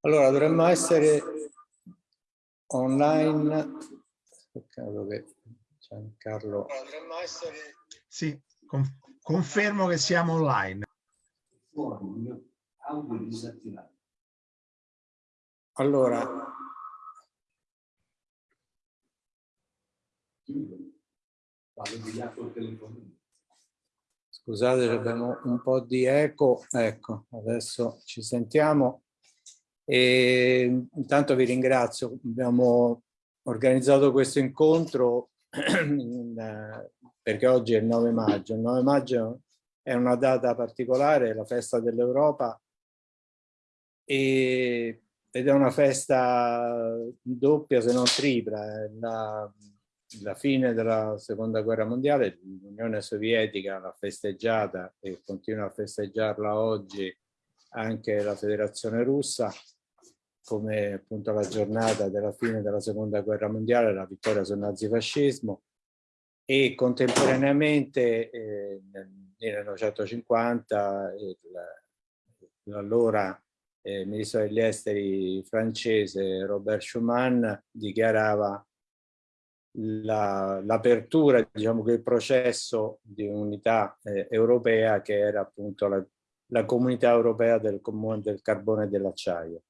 Allora, dovremmo essere online. Peccato che Giancarlo... Dovremmo essere... Sì, con- confermo che siamo online. Allora, scusate, abbiamo un po' di eco. Ecco, adesso ci sentiamo. E intanto vi ringrazio. Abbiamo organizzato questo incontro perché oggi è il 9 maggio. Il 9 maggio è una data particolare, la festa dell'Europa e, ed è una festa doppia se non tripla. La, la fine della seconda guerra mondiale l'Unione Sovietica l'ha festeggiata e continua a festeggiarla oggi anche la Federazione Russa come appunto la giornata della fine della seconda guerra mondiale, la vittoria sul nazifascismo. E contemporaneamente eh, nel 1950 l'allora eh, ministro degli esteri francese Robert Schuman dichiarava l'apertura, la, diciamo che il processo di unità eh, europea che era appunto la, la comunità europea del, del carbone e dell'acciaio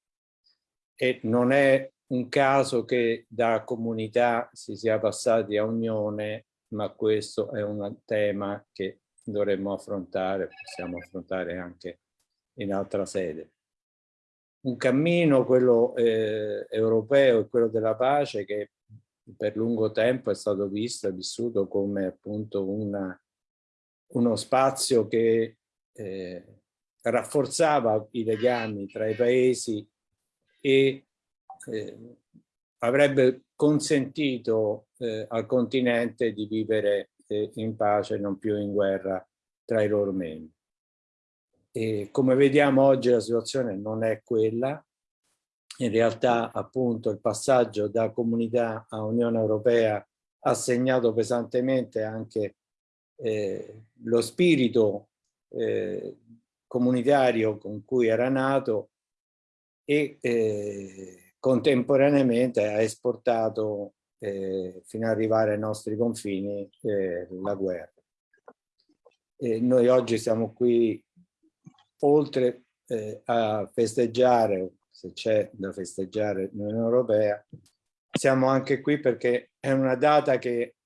e non è un caso che da comunità si sia passati a unione, ma questo è un tema che dovremmo affrontare, possiamo affrontare anche in altra sede. Un cammino, quello eh, europeo e quello della pace, che per lungo tempo è stato visto e vissuto come appunto una, uno spazio che eh, rafforzava i legami tra i paesi e eh, avrebbe consentito eh, al continente di vivere eh, in pace, non più in guerra tra i loro membri. E come vediamo oggi la situazione non è quella, in realtà appunto il passaggio da comunità a Unione Europea ha segnato pesantemente anche eh, lo spirito eh, comunitario con cui era nato e eh, contemporaneamente ha esportato eh, fino ad arrivare ai nostri confini eh, la guerra. E noi oggi siamo qui oltre eh, a festeggiare, se c'è da festeggiare l'Unione Europea, siamo anche qui perché è una data che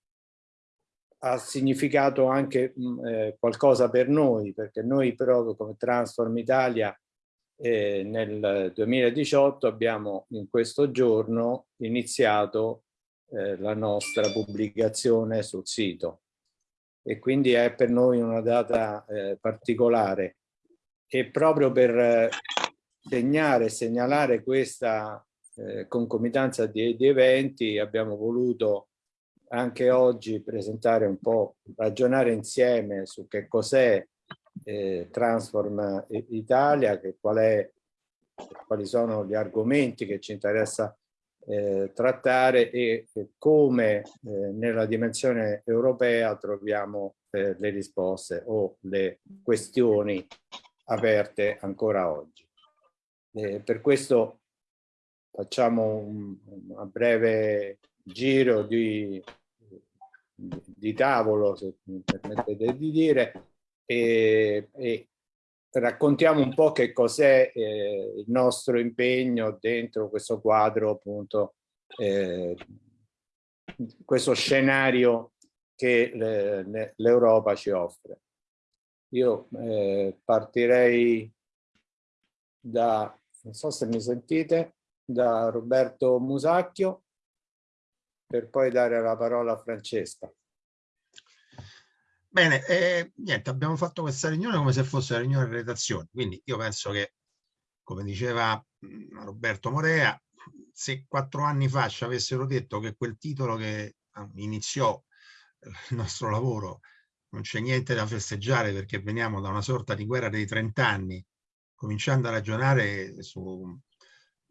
ha significato anche mm, eh, qualcosa per noi, perché noi proprio come Transform Italia eh, nel 2018 abbiamo in questo giorno iniziato eh, la nostra pubblicazione sul sito. E quindi è per noi una data eh, particolare. E proprio per eh, segnare e segnalare questa eh, concomitanza di, di eventi abbiamo voluto anche oggi presentare un po', ragionare insieme su che cos'è eh, Transform Italia, che qual è, quali sono gli argomenti che ci interessa eh, trattare e, e come eh, nella dimensione europea troviamo eh, le risposte o le questioni aperte ancora oggi. Eh, per questo facciamo un, un breve giro di, di tavolo, se mi permettete di dire, e, e raccontiamo un po' che cos'è eh, il nostro impegno dentro questo quadro, appunto, eh, questo scenario che l'Europa ci offre. Io eh, partirei da, non so se mi sentite, da Roberto Musacchio per poi dare la parola a Francesca. Bene, eh, niente, abbiamo fatto questa riunione come se fosse la riunione di redazione, quindi io penso che, come diceva mm, Roberto Morea, se quattro anni fa ci avessero detto che quel titolo che ah, iniziò eh, il nostro lavoro non c'è niente da festeggiare perché veniamo da una sorta di guerra dei 30 anni, cominciando a ragionare su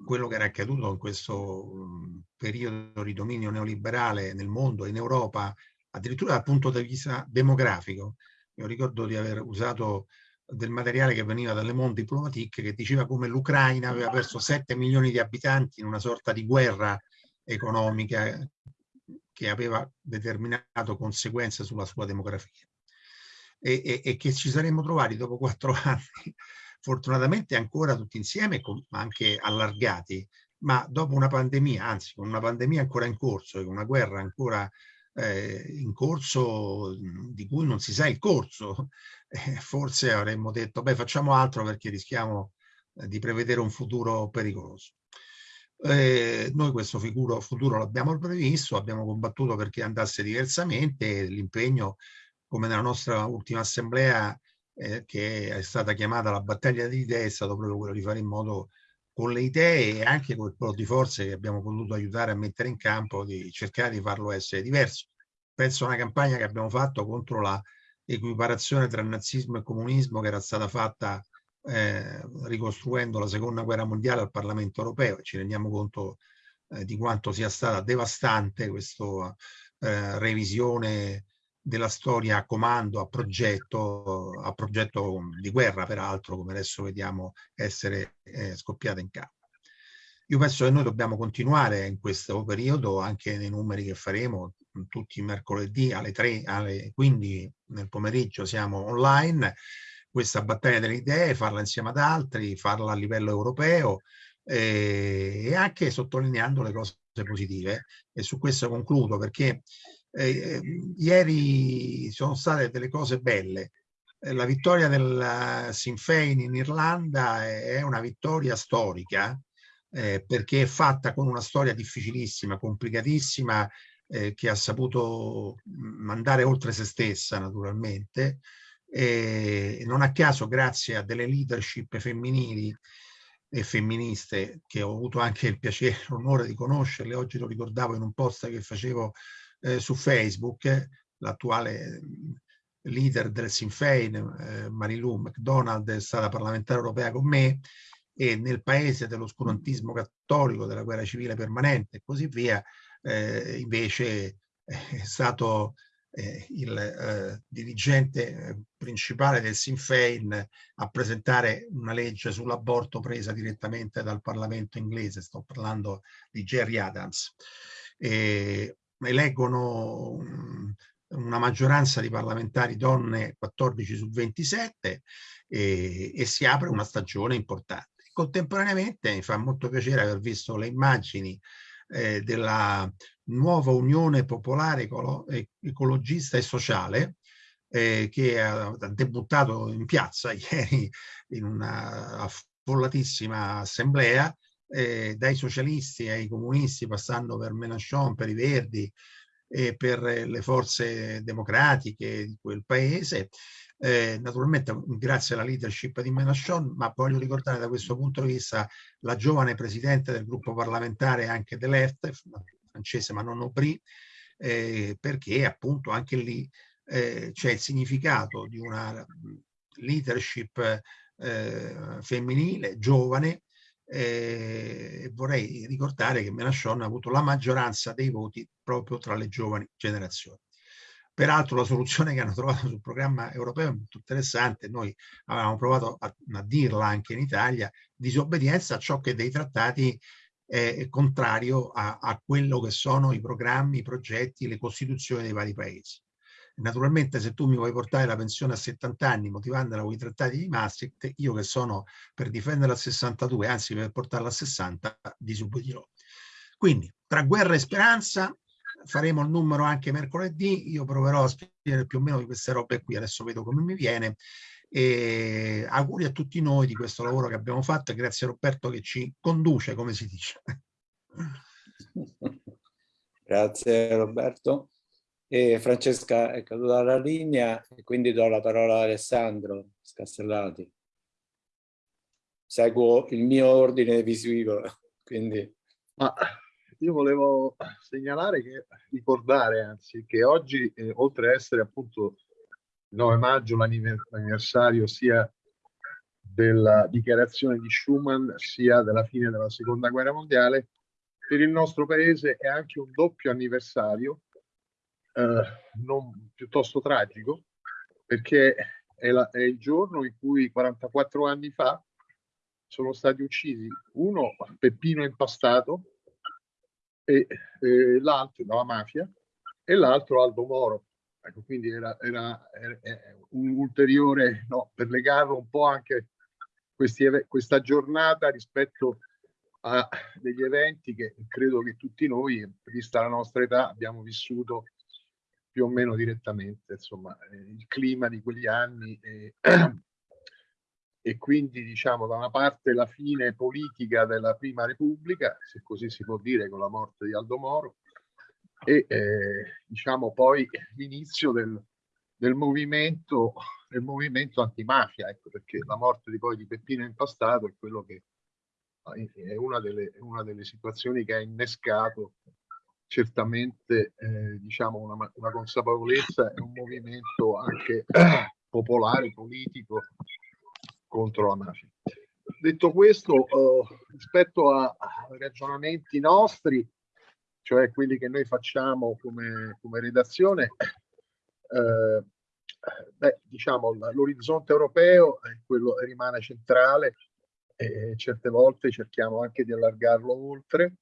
quello che era accaduto in questo periodo di dominio neoliberale nel mondo in Europa, addirittura dal punto di vista demografico. Io ricordo di aver usato del materiale che veniva dalle Monde Diplomatique che diceva come l'Ucraina aveva perso 7 milioni di abitanti in una sorta di guerra economica che aveva determinato conseguenze sulla sua demografia e, e, e che ci saremmo trovati dopo quattro anni fortunatamente ancora tutti insieme ma anche allargati ma dopo una pandemia anzi con una pandemia ancora in corso e una guerra ancora eh, in corso di cui non si sa il corso eh, forse avremmo detto beh facciamo altro perché rischiamo eh, di prevedere un futuro pericoloso eh, noi questo futuro, futuro l'abbiamo previsto, abbiamo combattuto perché andasse diversamente, l'impegno come nella nostra ultima assemblea eh, che è stata chiamata la battaglia di idee è stato proprio quello di fare in modo con le idee e anche con il po' di forze che abbiamo potuto aiutare a mettere in campo di cercare di farlo essere diverso. Penso a una campagna che abbiamo fatto contro la equiparazione tra nazismo e comunismo che era stata fatta eh, ricostruendo la seconda guerra mondiale al Parlamento europeo ci rendiamo conto eh, di quanto sia stata devastante questa eh, revisione della storia a comando, a progetto, a progetto di guerra peraltro, come adesso vediamo essere eh, scoppiata in campo. Io penso che noi dobbiamo continuare in questo periodo, anche nei numeri che faremo, tutti i mercoledì alle 3, alle 15 nel pomeriggio siamo online, questa battaglia delle idee, farla insieme ad altri, farla a livello europeo eh, e anche sottolineando le cose positive. E su questo concludo perché eh, eh ieri sono state delle cose belle. Eh, la vittoria del Sinn Féin in Irlanda è una vittoria storica eh, perché è fatta con una storia difficilissima, complicatissima, eh, che ha saputo mandare oltre se stessa naturalmente, e non a caso grazie a delle leadership femminili e femministe che ho avuto anche il piacere e l'onore di conoscerle, oggi lo ricordavo in un post che facevo eh, su Facebook, l'attuale leader del Sinn Féin, eh, Marilu McDonald, è stata parlamentare europea con me e nel paese dell'oscurantismo cattolico, della guerra civile permanente e così via, eh, invece è stato eh, il eh, dirigente eh, principale del Sinn Féin a presentare una legge sull'aborto presa direttamente dal Parlamento inglese, sto parlando di Jerry Adams. E eleggono una maggioranza di parlamentari donne 14 su 27 e, e si apre una stagione importante. Contemporaneamente mi fa molto piacere aver visto le immagini eh, della nuova Unione Popolare Ecolo Ecologista e Sociale eh, che ha debuttato in piazza ieri in una affollatissima assemblea eh, dai socialisti ai comunisti passando per Mélenchon, per i Verdi e per le forze democratiche di quel paese. Eh, naturalmente grazie alla leadership di Mélenchon, ma voglio ricordare da questo punto di vista la giovane presidente del gruppo parlamentare anche dell'EFT, francese ma non Aubry, eh, perché appunto anche lì eh, c'è il significato di una leadership femminile, giovane, eh, vorrei ricordare che Mélenchon ha avuto la maggioranza dei voti proprio tra le giovani generazioni. Peraltro la soluzione che hanno trovato sul programma europeo è molto interessante, noi avevamo provato a, a dirla anche in Italia, disobbedienza a ciò che dei trattati è contrario a, a, quello che sono i programmi, i progetti, le costituzioni dei vari paesi. Naturalmente se tu mi vuoi portare la pensione a 70 anni motivandola con i trattati di Maastricht, io che sono per difenderla a 62, anzi per portarla a 60, disubbidirò. Quindi tra guerra e speranza faremo il numero anche mercoledì, io proverò a spiegare più o meno di queste robe qui, adesso vedo come mi viene. E auguri a tutti noi di questo lavoro che abbiamo fatto e grazie a Roberto che ci conduce, come si dice. Grazie Roberto. E Francesca è caduta la linea e quindi do la parola ad Alessandro Scastellati. Seguo il mio ordine visivo, quindi... Ma io volevo segnalare che, ricordare anzi, che oggi, eh, oltre a essere appunto il 9 maggio l'anniversario sia della dichiarazione di Schuman sia della fine della seconda guerra mondiale, per il nostro paese è anche un doppio anniversario, eh, non, piuttosto tragico, perché è, la, è, il giorno in cui 44 anni fa sono stati uccisi uno Peppino Impastato e, e l'altro dalla mafia e l'altro Aldo Moro. Ecco, quindi era, era, era, un ulteriore, no, per legarlo un po' anche questi, questa giornata rispetto a degli eventi che credo che tutti noi, vista la nostra età, abbiamo vissuto più o meno direttamente, insomma, il clima di quegli anni e, e quindi diciamo da una parte la fine politica della prima repubblica, se così si può dire con la morte di Aldo Moro, e eh, diciamo poi l'inizio del, del movimento, del movimento antimafia, ecco, perché la morte di poi di Peppino Impastato è quello che è una delle, una delle situazioni che ha innescato certamente eh, diciamo una, una, consapevolezza e un movimento anche eh, popolare, politico contro la mafia. Detto questo, eh, rispetto ai ragionamenti nostri, cioè quelli che noi facciamo come, come redazione, eh, beh, diciamo l'orizzonte europeo quello rimane centrale e certe volte cerchiamo anche di allargarlo oltre.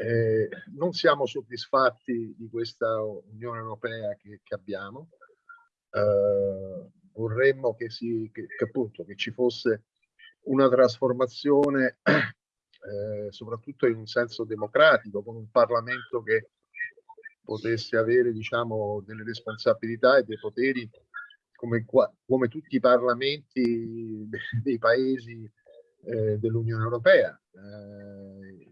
Eh, non siamo soddisfatti di questa Unione Europea che, che abbiamo. Eh, vorremmo che, si, che, che, appunto, che ci fosse una trasformazione eh, soprattutto in un senso democratico, con un Parlamento che potesse avere diciamo, delle responsabilità e dei poteri come, come tutti i parlamenti dei paesi eh, dell'Unione Europea. Eh,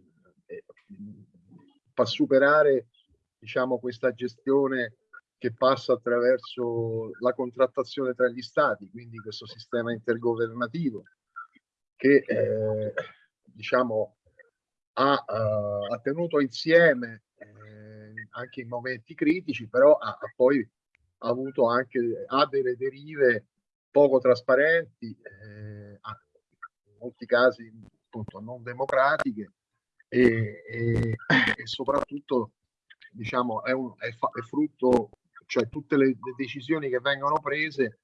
fa superare diciamo, questa gestione che passa attraverso la contrattazione tra gli stati, quindi questo sistema intergovernativo che eh, diciamo, ha, uh, ha, tenuto insieme eh, anche in momenti critici, però ha, ha poi avuto anche ha delle derive poco trasparenti, eh, in molti casi appunto non democratiche e, e, e soprattutto diciamo è, un, è, è, frutto, cioè tutte le, le decisioni che vengono prese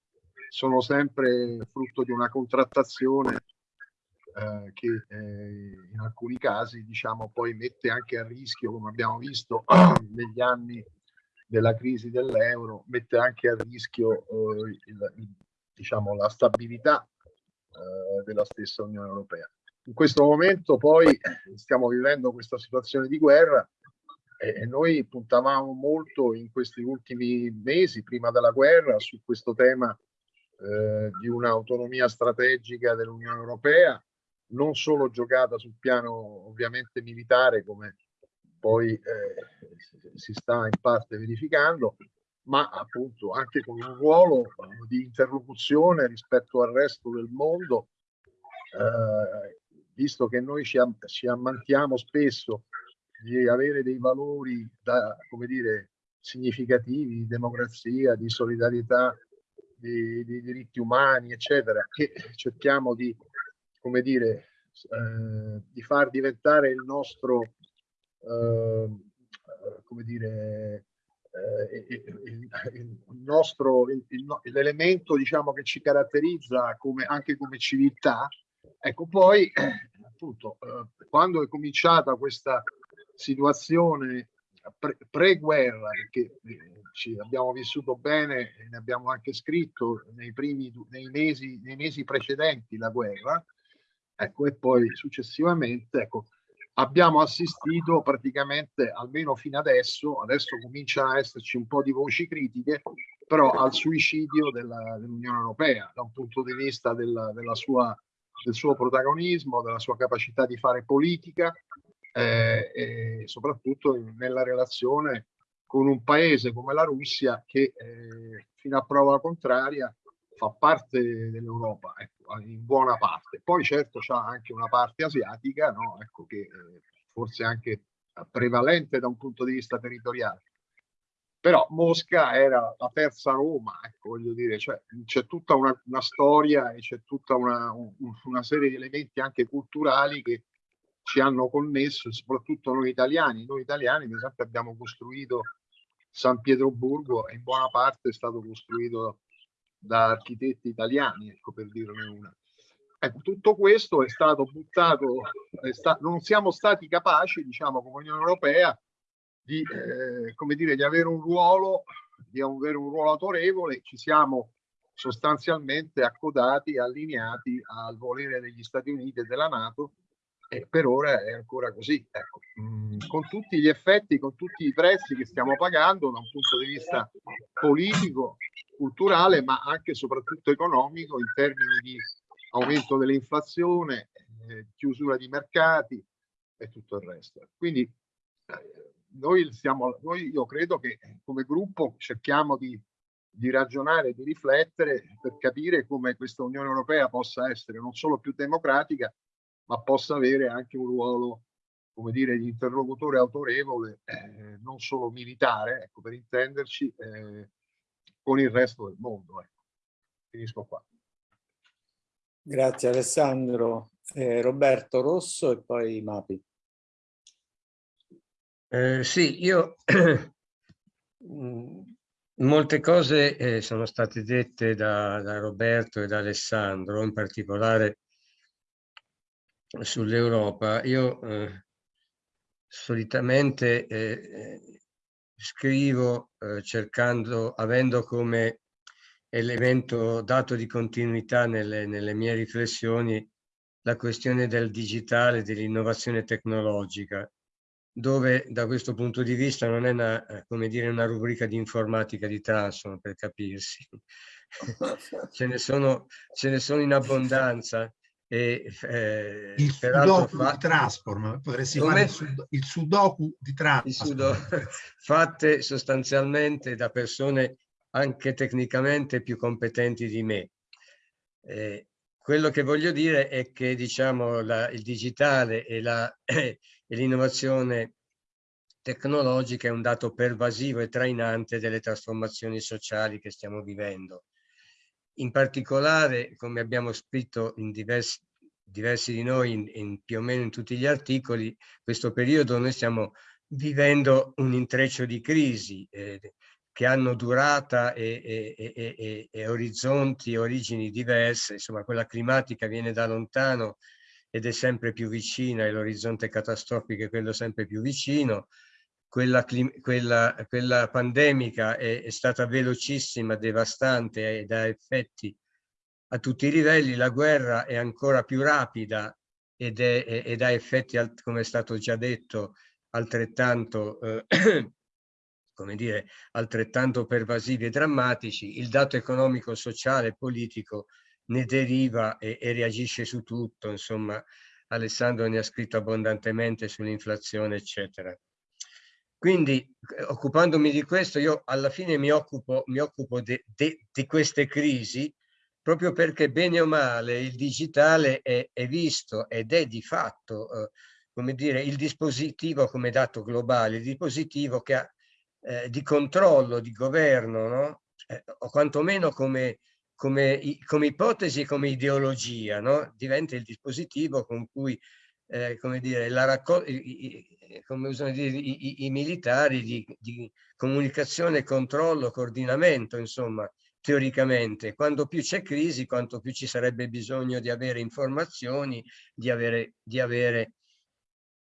sono sempre frutto di una contrattazione eh, che eh, in alcuni casi diciamo poi mette anche a rischio come abbiamo visto negli anni della crisi dell'euro mette anche a rischio eh, il, il, diciamo la stabilità eh, della stessa Unione Europea in questo momento poi stiamo vivendo questa situazione di guerra e noi puntavamo molto in questi ultimi mesi prima della guerra su questo tema eh, di un'autonomia strategica dell'Unione Europea non solo giocata sul piano ovviamente militare come poi eh, si sta in parte verificando, ma appunto anche con un ruolo di interlocuzione rispetto al resto del mondo, eh, visto che noi ci, am ci ammantiamo spesso di avere dei valori da, come dire, significativi di democrazia, di solidarietà, di, di diritti umani, eccetera, che cerchiamo di come dire, eh, di far diventare il nostro, eh, come dire, eh, il, nostro, l'elemento diciamo che ci caratterizza come, anche come civiltà. Ecco, poi appunto, eh, quando è cominciata questa situazione pre-guerra, perché eh, ci abbiamo vissuto bene e ne abbiamo anche scritto nei primi nei mesi, nei mesi precedenti la guerra, Ecco, e poi successivamente ecco, abbiamo assistito praticamente, almeno fino adesso, adesso cominciano a esserci un po' di voci critiche, però al suicidio dell'Unione Europea da un punto di vista della, della sua, del suo protagonismo, della sua capacità di fare politica eh, e soprattutto nella relazione con un paese come la Russia che eh, fino a prova contraria fa parte dell'Europa, ecco, in buona parte. Poi certo c'è anche una parte asiatica, no? ecco, che eh, forse anche prevalente da un punto di vista territoriale. Però Mosca era la terza Roma, ecco, voglio dire, cioè, c'è tutta una, una, storia e c'è tutta una, un, una, serie di elementi anche culturali che ci hanno connesso, soprattutto noi italiani. Noi italiani, per esempio, abbiamo costruito San Pietroburgo e in buona parte è stato costruito da architetti italiani, ecco, per dirne una. Ecco, tutto questo è stato buttato, è sta, non siamo stati capaci, diciamo, come Unione Europea, di, eh, come dire, di avere un ruolo, di avere un ruolo autorevole, ci siamo sostanzialmente accodati, allineati al volere degli Stati Uniti e della Nato e per ora è ancora così. Ecco. Mm, con tutti gli effetti, con tutti i prezzi che stiamo pagando da un punto di vista politico, culturale, ma anche e soprattutto economico in termini di aumento dell'inflazione, eh, chiusura di mercati e tutto il resto. Quindi eh, noi, siamo, noi io credo che come gruppo cerchiamo di, di ragionare, di riflettere per capire come questa Unione Europea possa essere non solo più democratica, ma possa avere anche un ruolo, come dire, di interlocutore autorevole, eh, non solo militare, ecco, per intenderci, eh, con il resto del mondo. Ecco. Finisco qua. Grazie Alessandro. Eh, Roberto Rosso e poi Mapi. Eh, sì, io mm, molte cose eh, sono state dette da, da, Roberto e da Alessandro, in particolare sull'Europa. Io eh, solitamente eh, eh, scrivo cercando, avendo come elemento dato di continuità nelle, nelle mie riflessioni la questione del digitale, dell'innovazione tecnologica dove da questo punto di vista non è una, eh, come dire, una rubrica di informatica di Transform per capirsi. ce, ne sono, ce ne sono in abbondanza. E, eh, il sudoku fa... di Transform, potresti Come? fare il, sud il sudoku di Transform. Sudo fatte sostanzialmente da persone anche tecnicamente più competenti di me. Eh, quello che voglio dire è che diciamo, la, il digitale e l'innovazione tecnologica è un dato pervasivo e trainante delle trasformazioni sociali che stiamo vivendo. In particolare, come abbiamo scritto in diversi, diversi di noi, in, in, più o meno in tutti gli articoli, questo periodo noi stiamo vivendo un intreccio di crisi, eh, che hanno durata e, e, e, e orizzonti e origini diverse, insomma quella climatica viene da lontano ed è sempre più vicina e l'orizzonte catastrofico è quello sempre più vicino, quella, quella, quella pandemica è, è, stata velocissima, devastante e ha effetti a tutti i livelli, la guerra è ancora più rapida ed, è, ed ha effetti, come è stato già detto, altrettanto eh, come dire, altrettanto pervasivi e drammatici, il dato economico, sociale e politico ne deriva e, e reagisce su tutto, insomma, Alessandro ne ha scritto abbondantemente sull'inflazione, eccetera. Quindi, occupandomi di questo, io alla fine mi occupo, mi occupo di queste crisi proprio perché bene o male il digitale è, è visto ed è di fatto, eh, come dire, il dispositivo come dato globale, il dispositivo che ha eh, di controllo, di governo, no? eh, o quantomeno come, come, come ipotesi e come ideologia, no? diventa il dispositivo con cui eh, come dire, la raccol- come usano dire, i, i, i militari di, di, comunicazione, controllo, coordinamento, insomma, teoricamente. Quando più c'è crisi, quanto più ci sarebbe bisogno di avere informazioni, di avere, di avere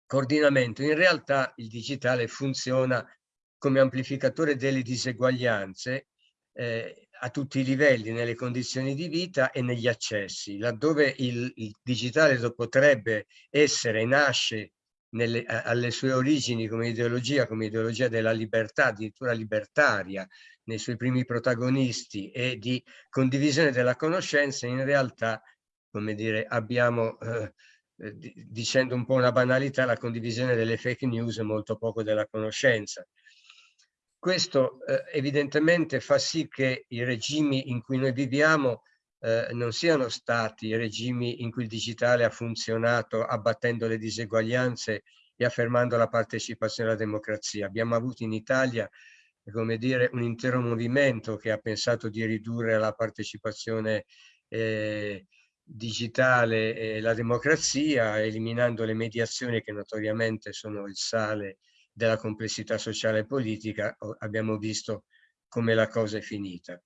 coordinamento. In realtà il digitale funziona come amplificatore delle diseguaglianze eh, a tutti i livelli, nelle condizioni di vita e negli accessi, laddove il, il digitale potrebbe essere nasce nelle, alle sue origini come ideologia, come ideologia della libertà, addirittura libertaria, nei suoi primi protagonisti e di condivisione della conoscenza, in realtà, come dire, abbiamo, eh, dicendo un po' una banalità, la condivisione delle fake news e molto poco della conoscenza. Questo eh, evidentemente fa sì che i regimi in cui noi viviamo eh, non siano stati regimi in cui il digitale ha funzionato abbattendo le diseguaglianze e affermando la partecipazione alla democrazia. Abbiamo avuto in Italia come dire, un intero movimento che ha pensato di ridurre la partecipazione eh, digitale e la democrazia, eliminando le mediazioni che notoriamente sono il sale della complessità sociale e politica, abbiamo visto come la cosa è finita.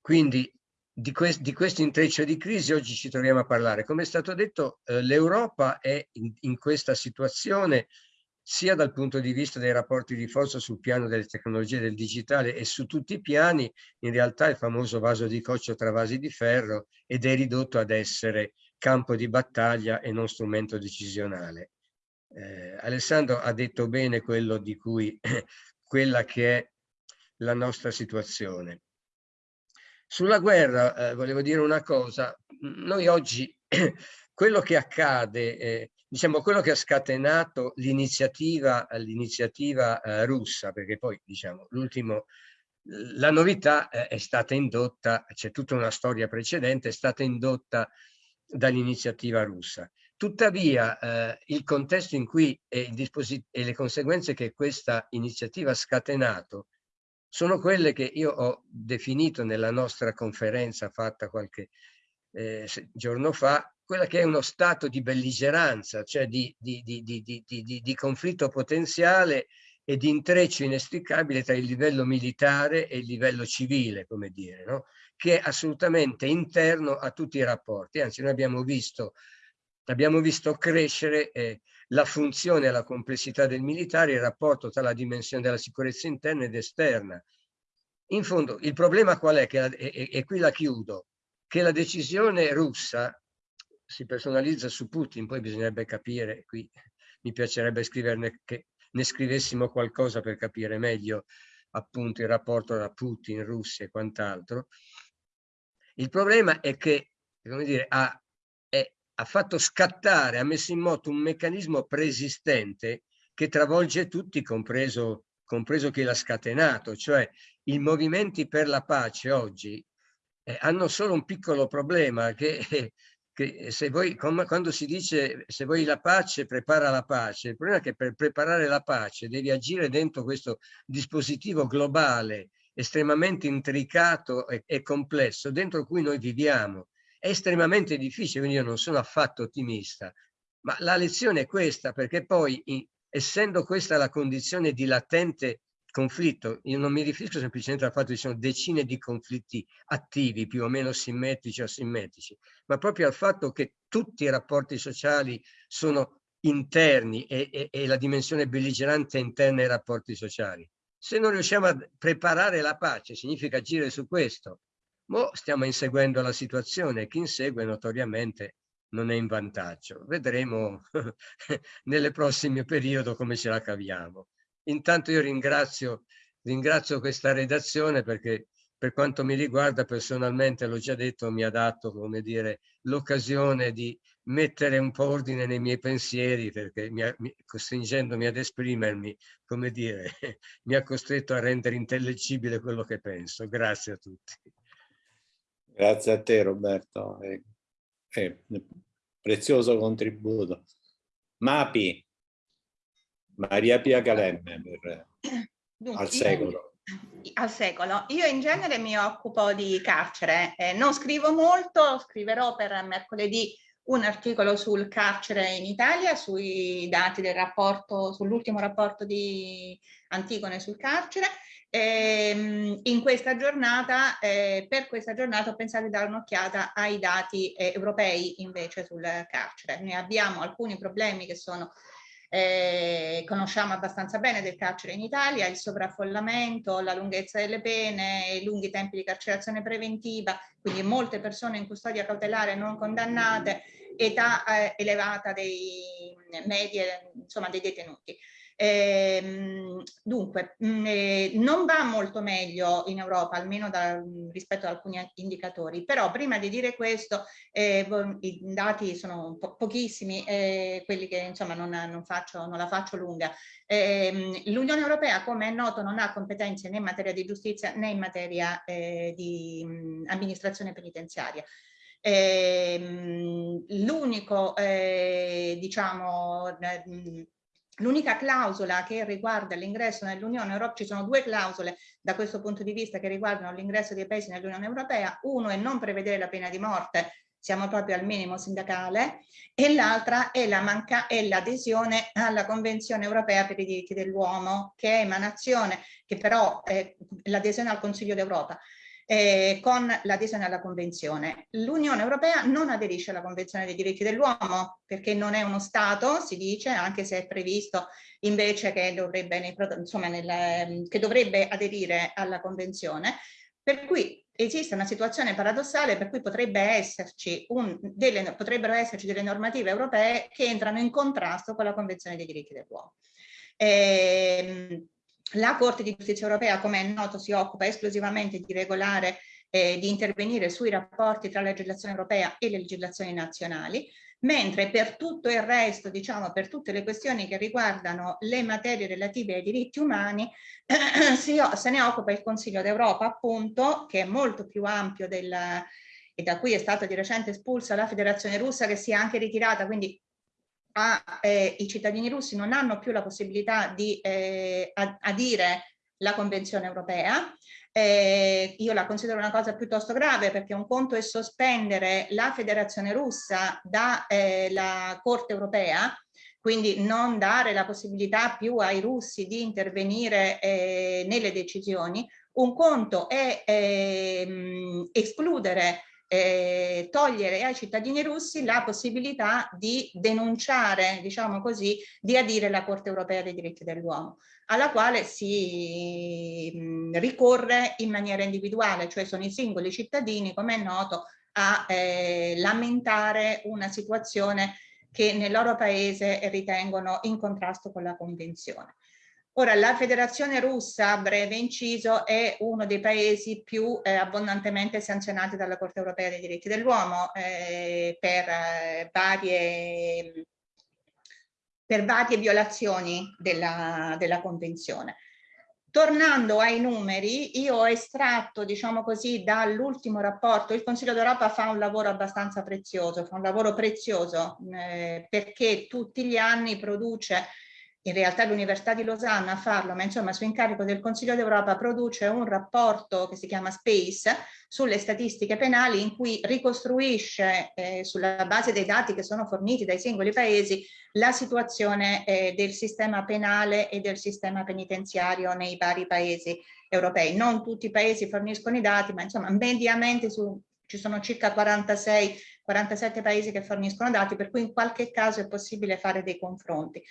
Quindi di, quest di questo intreccio di crisi oggi ci troviamo a parlare. Come è stato detto, eh, l'Europa è in, in questa situazione sia dal punto di vista dei rapporti di forza sul piano delle tecnologie del digitale e su tutti i piani, in realtà il famoso vaso di coccio tra vasi di ferro ed è ridotto ad essere campo di battaglia e non strumento decisionale. Eh, Alessandro ha detto bene quello di cui, quella che è la nostra situazione. Sulla guerra eh, volevo dire una cosa, noi oggi quello che accade, eh, diciamo quello che ha scatenato l'iniziativa eh, russa, perché poi diciamo l'ultimo, la novità eh, è stata indotta, c'è tutta una storia precedente, è stata indotta dall'iniziativa russa. Tuttavia eh, il contesto in cui e, e le conseguenze che questa iniziativa ha scatenato sono quelle che io ho definito nella nostra conferenza fatta qualche eh, giorno fa, quella che è uno stato di belligeranza, cioè di, di, di, di, conflitto potenziale e di intreccio inestricabile tra il livello militare e il livello civile, come dire, no? che è assolutamente interno a tutti i rapporti. Anzi, noi abbiamo visto, abbiamo visto crescere eh, la funzione e la complessità del militare, il rapporto tra la dimensione della sicurezza interna ed esterna. In fondo, il problema qual è? La, e, e qui la chiudo, che la decisione russa si personalizza su Putin, poi bisognerebbe capire, qui mi piacerebbe scriverne che ne scrivessimo qualcosa per capire meglio appunto il rapporto tra Putin, Russia e quant'altro. Il problema è che, come dire, ha ha fatto scattare, ha messo in moto un meccanismo preesistente che travolge tutti, compreso, compreso chi l'ha scatenato, cioè i movimenti per la pace oggi eh, hanno solo un piccolo problema che, che se voi, quando si dice se vuoi la pace, prepara la pace, il problema è che per preparare la pace devi agire dentro questo dispositivo globale estremamente intricato e, e complesso dentro cui noi viviamo è estremamente difficile, quindi io non sono affatto ottimista, ma la lezione è questa, perché poi essendo questa la condizione di latente conflitto, io non mi riferisco semplicemente al fatto che ci sono decine di conflitti attivi, più o meno simmetrici o asimmetrici, ma proprio al fatto che tutti i rapporti sociali sono interni e, e, e la dimensione belligerante è interna ai rapporti sociali. Se non riusciamo a preparare la pace, significa agire su questo, Mo stiamo inseguendo la situazione, chi insegue notoriamente non è in vantaggio. Vedremo nelle prossime periodi come ce la caviamo. Intanto io ringrazio, ringrazio questa redazione perché per quanto mi riguarda personalmente, l'ho già detto, mi ha dato l'occasione di mettere un po' ordine nei miei pensieri perché mi ha, mi, costringendomi ad esprimermi, come dire, mi ha costretto a rendere intellegibile quello che penso. Grazie a tutti. Grazie a te Roberto, è, è prezioso contributo. Mapi, Maria Pia Calemme per, Dunque, al secolo. Io, al secolo. Io in genere mi occupo di carcere, eh, non scrivo molto, scriverò per mercoledì un articolo sul carcere in Italia, sui dati del rapporto, sull'ultimo rapporto di Antigone sul carcere Ehm, in questa giornata, eh, per questa giornata ho pensato di dare un'occhiata ai dati eh, europei invece sul carcere. Noi abbiamo alcuni problemi che sono eh, conosciamo abbastanza bene del carcere in Italia, il sovraffollamento, la lunghezza delle pene, i lunghi tempi di carcerazione preventiva, quindi molte persone in custodia cautelare non condannate, età eh, elevata dei medie, insomma dei detenuti. Eh, dunque, mh, mm, eh, non va molto meglio in Europa, almeno da, rispetto ad alcuni indicatori, però prima di dire questo, eh, i dati sono po pochissimi, eh, quelli che insomma non, non, faccio, non la faccio lunga. Ehm, L'Unione Europea, come è noto, non ha competenze né in materia di giustizia né in materia eh, di mh, amministrazione penitenziaria. Eh, L'unico, eh, diciamo, L'unica clausola che riguarda l'ingresso nell'Unione Europea, ci sono due clausole da questo punto di vista che riguardano l'ingresso dei paesi nell'Unione Europea, uno è non prevedere la pena di morte, siamo proprio al minimo sindacale, e l'altra è l'adesione la alla Convenzione Europea per i diritti dell'uomo, che è emanazione, che però è l'adesione al Consiglio d'Europa, eh, con l'adesione alla Convenzione. L'Unione Europea non aderisce alla Convenzione dei diritti dell'uomo perché non è uno Stato, si dice, anche se è previsto invece che dovrebbe, insomma, nel, che dovrebbe aderire alla Convenzione, per cui esiste una situazione paradossale per cui potrebbe esserci un, delle, potrebbero esserci delle normative europee che entrano in contrasto con la Convenzione dei diritti dell'uomo. Ehm, la Corte di Giustizia Europea, come è noto, si occupa esclusivamente di regolare eh, di intervenire sui rapporti tra la legislazione europea e le legislazioni nazionali, mentre per tutto il resto, diciamo per tutte le questioni che riguardano le materie relative ai diritti umani, eh, si, se ne occupa il Consiglio d'Europa, appunto, che è molto più ampio del, e da cui è stata di recente espulsa la Federazione Russa che si è anche ritirata, quindi a, eh, i cittadini russi non hanno più la possibilità di eh, adire la Convenzione europea. Eh, io la considero una cosa piuttosto grave perché un conto è sospendere la Federazione russa dalla eh, Corte europea, quindi non dare la possibilità più ai russi di intervenire eh, nelle decisioni. Un conto è ehm, escludere eh, togliere ai cittadini russi la possibilità di denunciare, diciamo così, di adire la Corte europea dei diritti dell'uomo, alla quale si mh, ricorre in maniera individuale, cioè sono i singoli cittadini, come è noto, a eh, lamentare una situazione che nel loro paese ritengono in contrasto con la Convenzione. Ora, la Federazione Russa, breve inciso, è uno dei paesi più eh, abbondantemente sanzionati dalla Corte Europea dei diritti dell'uomo eh, per, eh, varie, per varie violazioni della, della Convenzione. Tornando ai numeri, io ho estratto, diciamo così, dall'ultimo rapporto, il Consiglio d'Europa fa un lavoro abbastanza prezioso, fa un lavoro prezioso eh, perché tutti gli anni produce in realtà l'Università di Losanna a farlo, ma insomma su incarico del Consiglio d'Europa produce un rapporto che si chiama SPACE sulle statistiche penali in cui ricostruisce eh, sulla base dei dati che sono forniti dai singoli paesi la situazione eh, del sistema penale e del sistema penitenziario nei vari paesi europei. Non tutti i paesi forniscono i dati, ma insomma mediamente su, ci sono circa 46 47 paesi che forniscono dati, per cui in qualche caso è possibile fare dei confronti.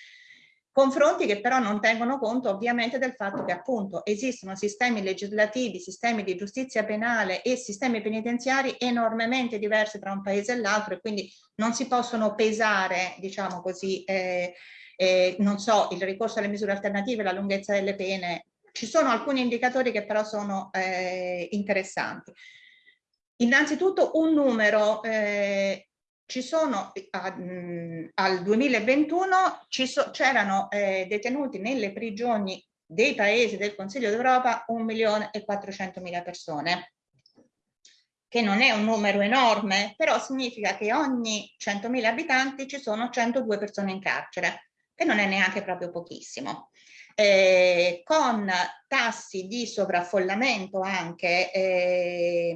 Confronti che però non tengono conto ovviamente del fatto che appunto esistono sistemi legislativi, sistemi di giustizia penale e sistemi penitenziari enormemente diversi tra un paese e l'altro e quindi non si possono pesare, diciamo così, eh, eh, non so, il ricorso alle misure alternative, la lunghezza delle pene. Ci sono alcuni indicatori che però sono eh, interessanti. Innanzitutto un numero eh, ci sono a, mh, al 2021 c'erano eh, detenuti nelle prigioni dei paesi del Consiglio d'Europa 1 milione e 400 mila persone che non è un numero enorme, però significa che ogni 100.000 abitanti ci sono 102 persone in carcere, che non è neanche proprio pochissimo. Eh, con tassi di sovraffollamento anche eh,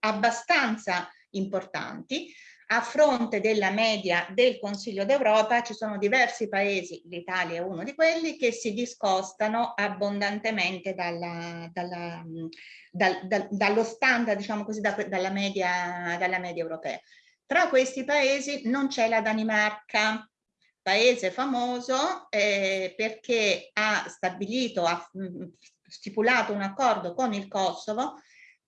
abbastanza importanti, a fronte della media del Consiglio d'Europa ci sono diversi paesi, l'Italia è uno di quelli, che si discostano abbondantemente dalla, dalla, dal, dal, dallo standard, diciamo così, da, dalla, media, dalla media europea. Tra questi paesi non c'è la Danimarca, paese famoso eh, perché ha stabilito, ha stipulato un accordo con il Kosovo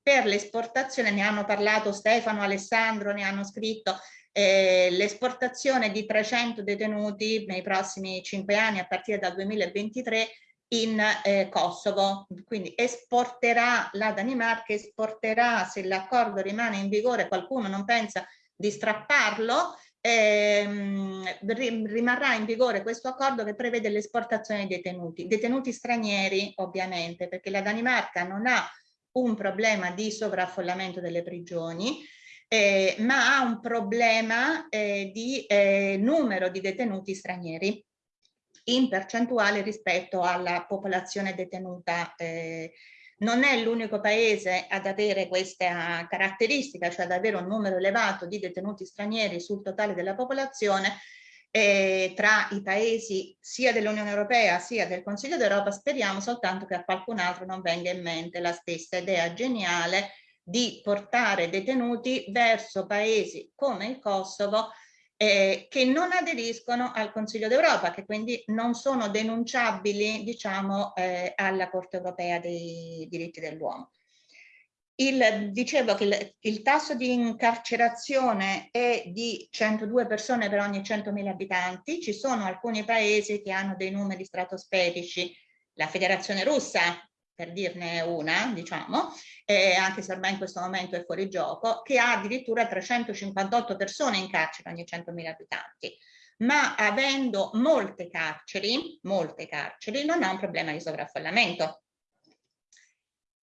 per l'esportazione, ne hanno parlato Stefano, Alessandro, ne hanno scritto, eh, l'esportazione di 300 detenuti nei prossimi cinque anni a partire dal 2023 in eh, Kosovo, quindi esporterà la Danimarca, esporterà se l'accordo rimane in vigore, qualcuno non pensa di strapparlo, ehm, rimarrà in vigore questo accordo che prevede l'esportazione dei detenuti, detenuti stranieri ovviamente, perché la Danimarca non ha un problema di sovraffollamento delle prigioni, eh, ma ha un problema eh, di eh, numero di detenuti stranieri. in percentuale rispetto alla popolazione detenuta eh, non è l'unico paese ad avere questa caratteristica, cioè ad avere un numero elevato di detenuti stranieri sul totale della popolazione, eh, tra i paesi sia dell'Unione Europea sia del Consiglio d'Europa, speriamo soltanto che a qualcun altro non venga in mente la stessa idea geniale di portare detenuti verso paesi come il Kosovo eh, che non aderiscono al Consiglio d'Europa, che quindi non sono denunciabili diciamo, eh, alla Corte Europea dei diritti dell'uomo. Dicevo che il, il, tasso di incarcerazione è di 102 persone per ogni 100.000 abitanti, ci sono alcuni paesi che hanno dei numeri stratosferici, la Federazione Russa per dirne una, diciamo, eh, anche se ormai in questo momento è fuori gioco, che ha addirittura 358 persone in carcere ogni 100.000 abitanti. Ma avendo molte carceri, molte carceri, non ha un problema di sovraffollamento.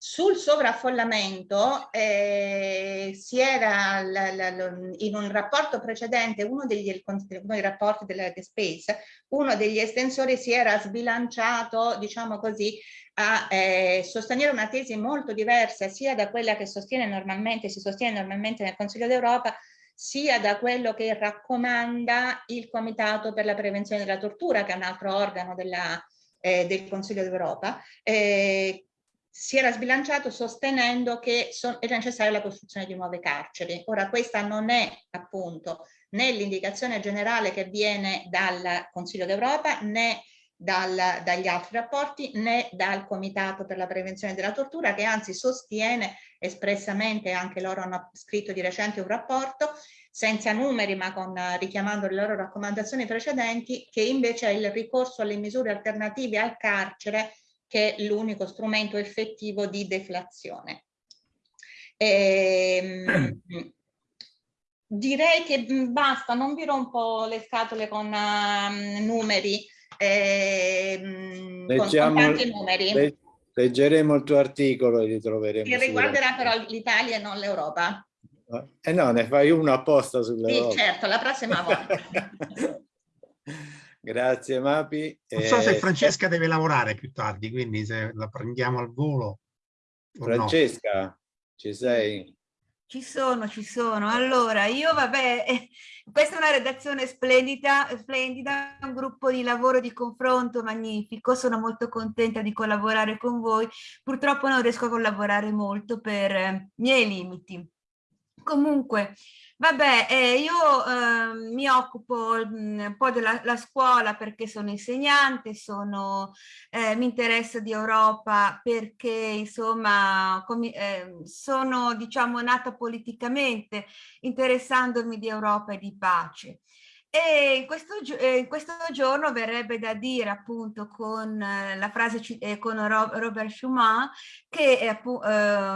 Sul sovraffollamento eh, si era in un rapporto precedente, uno degli, uno dei rapporti della The Space, uno degli estensori si era sbilanciato, diciamo così, a eh, sostenere una tesi molto diversa sia da quella che sostiene normalmente, si sostiene normalmente nel Consiglio d'Europa, sia da quello che raccomanda il Comitato per la prevenzione della tortura, che è un altro organo della, eh, del Consiglio d'Europa, eh, si era sbilanciato sostenendo che è necessaria la costruzione di nuove carceri. Ora questa non è appunto né l'indicazione generale che viene dal Consiglio d'Europa né dal, dagli altri rapporti né dal Comitato per la prevenzione della tortura che anzi sostiene espressamente, anche loro hanno scritto di recente un rapporto, senza numeri ma con, richiamando le loro raccomandazioni precedenti, che invece il ricorso alle misure alternative al carcere che è l'unico strumento effettivo di deflazione. Ehm, direi che basta, non vi rompo le scatole con uh, numeri, eh, Leggiamo, con, tanti numeri. Le, leggeremo il tuo articolo e li troveremo. Che riguarderà però l'Italia e non l'Europa. Eh no, ne fai uno apposta sull'Europa. Sì, certo, la prossima volta. Grazie Mapi. Non so se Francesca deve lavorare più tardi, quindi se la prendiamo al volo. Francesca, no. ci sei? Ci sono, ci sono. Allora, io vabbè, eh, questa è una redazione splendida, splendida, un gruppo di lavoro di confronto magnifico, sono molto contenta di collaborare con voi. Purtroppo non riesco a collaborare molto per eh, miei limiti. Comunque, Vabbè, eh, io eh, mi occupo mh, un po' della scuola perché sono insegnante, sono, eh, mi interessa di Europa perché insomma eh, sono diciamo nata politicamente interessandomi di Europa e di pace. E in questo, eh, in questo, giorno verrebbe da dire appunto con eh, la frase eh, con Robert Schumann che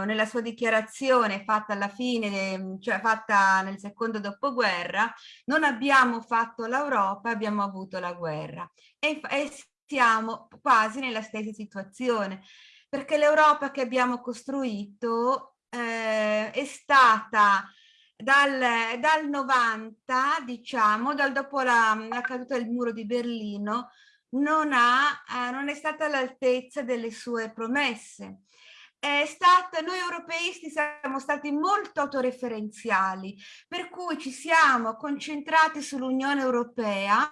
nella sua dichiarazione fatta alla fine, cioè fatta nel secondo dopoguerra, non abbiamo fatto l'Europa, abbiamo avuto la guerra e, e siamo quasi nella stessa situazione perché l'Europa che abbiamo costruito è stata dal, dal 90, diciamo, dal dopo la, la, caduta del muro di Berlino, non, ha, eh, non è stata all'altezza delle sue promesse. Stata, noi europeisti siamo stati molto autoreferenziali, per cui ci siamo concentrati sull'Unione Europea,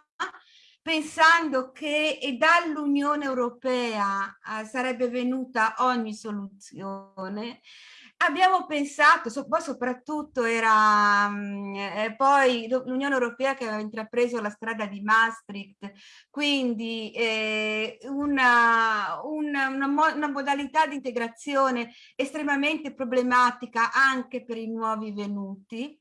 pensando che dall'Unione Europea eh, sarebbe venuta ogni soluzione abbiamo pensato, so, poi soprattutto era mh, eh, poi l'Unione Europea che aveva intrapreso la strada di Maastricht, quindi eh, una, una, una, una, modalità di integrazione estremamente problematica anche per i nuovi venuti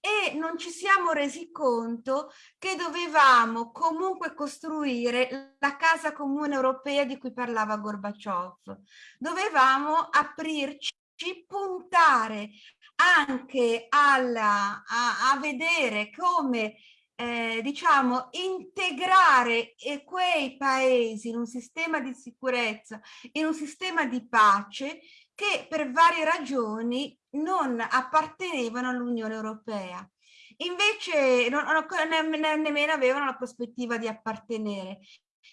e non ci siamo resi conto che dovevamo comunque costruire la casa comune europea di cui parlava Gorbaciov. Dovevamo aprirci puntare anche alla, a, a vedere come eh, diciamo integrare eh, quei paesi in un sistema di sicurezza, in un sistema di pace che per varie ragioni non appartenevano all'Unione Europea. Invece non, non, ne, nemmeno avevano la prospettiva di appartenere.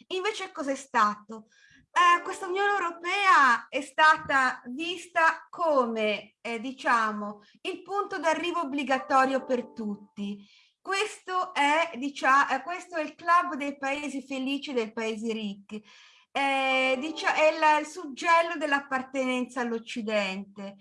Invece cos'è stato? Eh, questa Unione Europea è stata vista come, eh, diciamo, il punto d'arrivo obbligatorio per tutti. Questo è, diciamo, eh, questo è il club dei paesi felici, dei paesi ricchi. Eh, diciamo, è la, il suggello dell'appartenenza all'Occidente.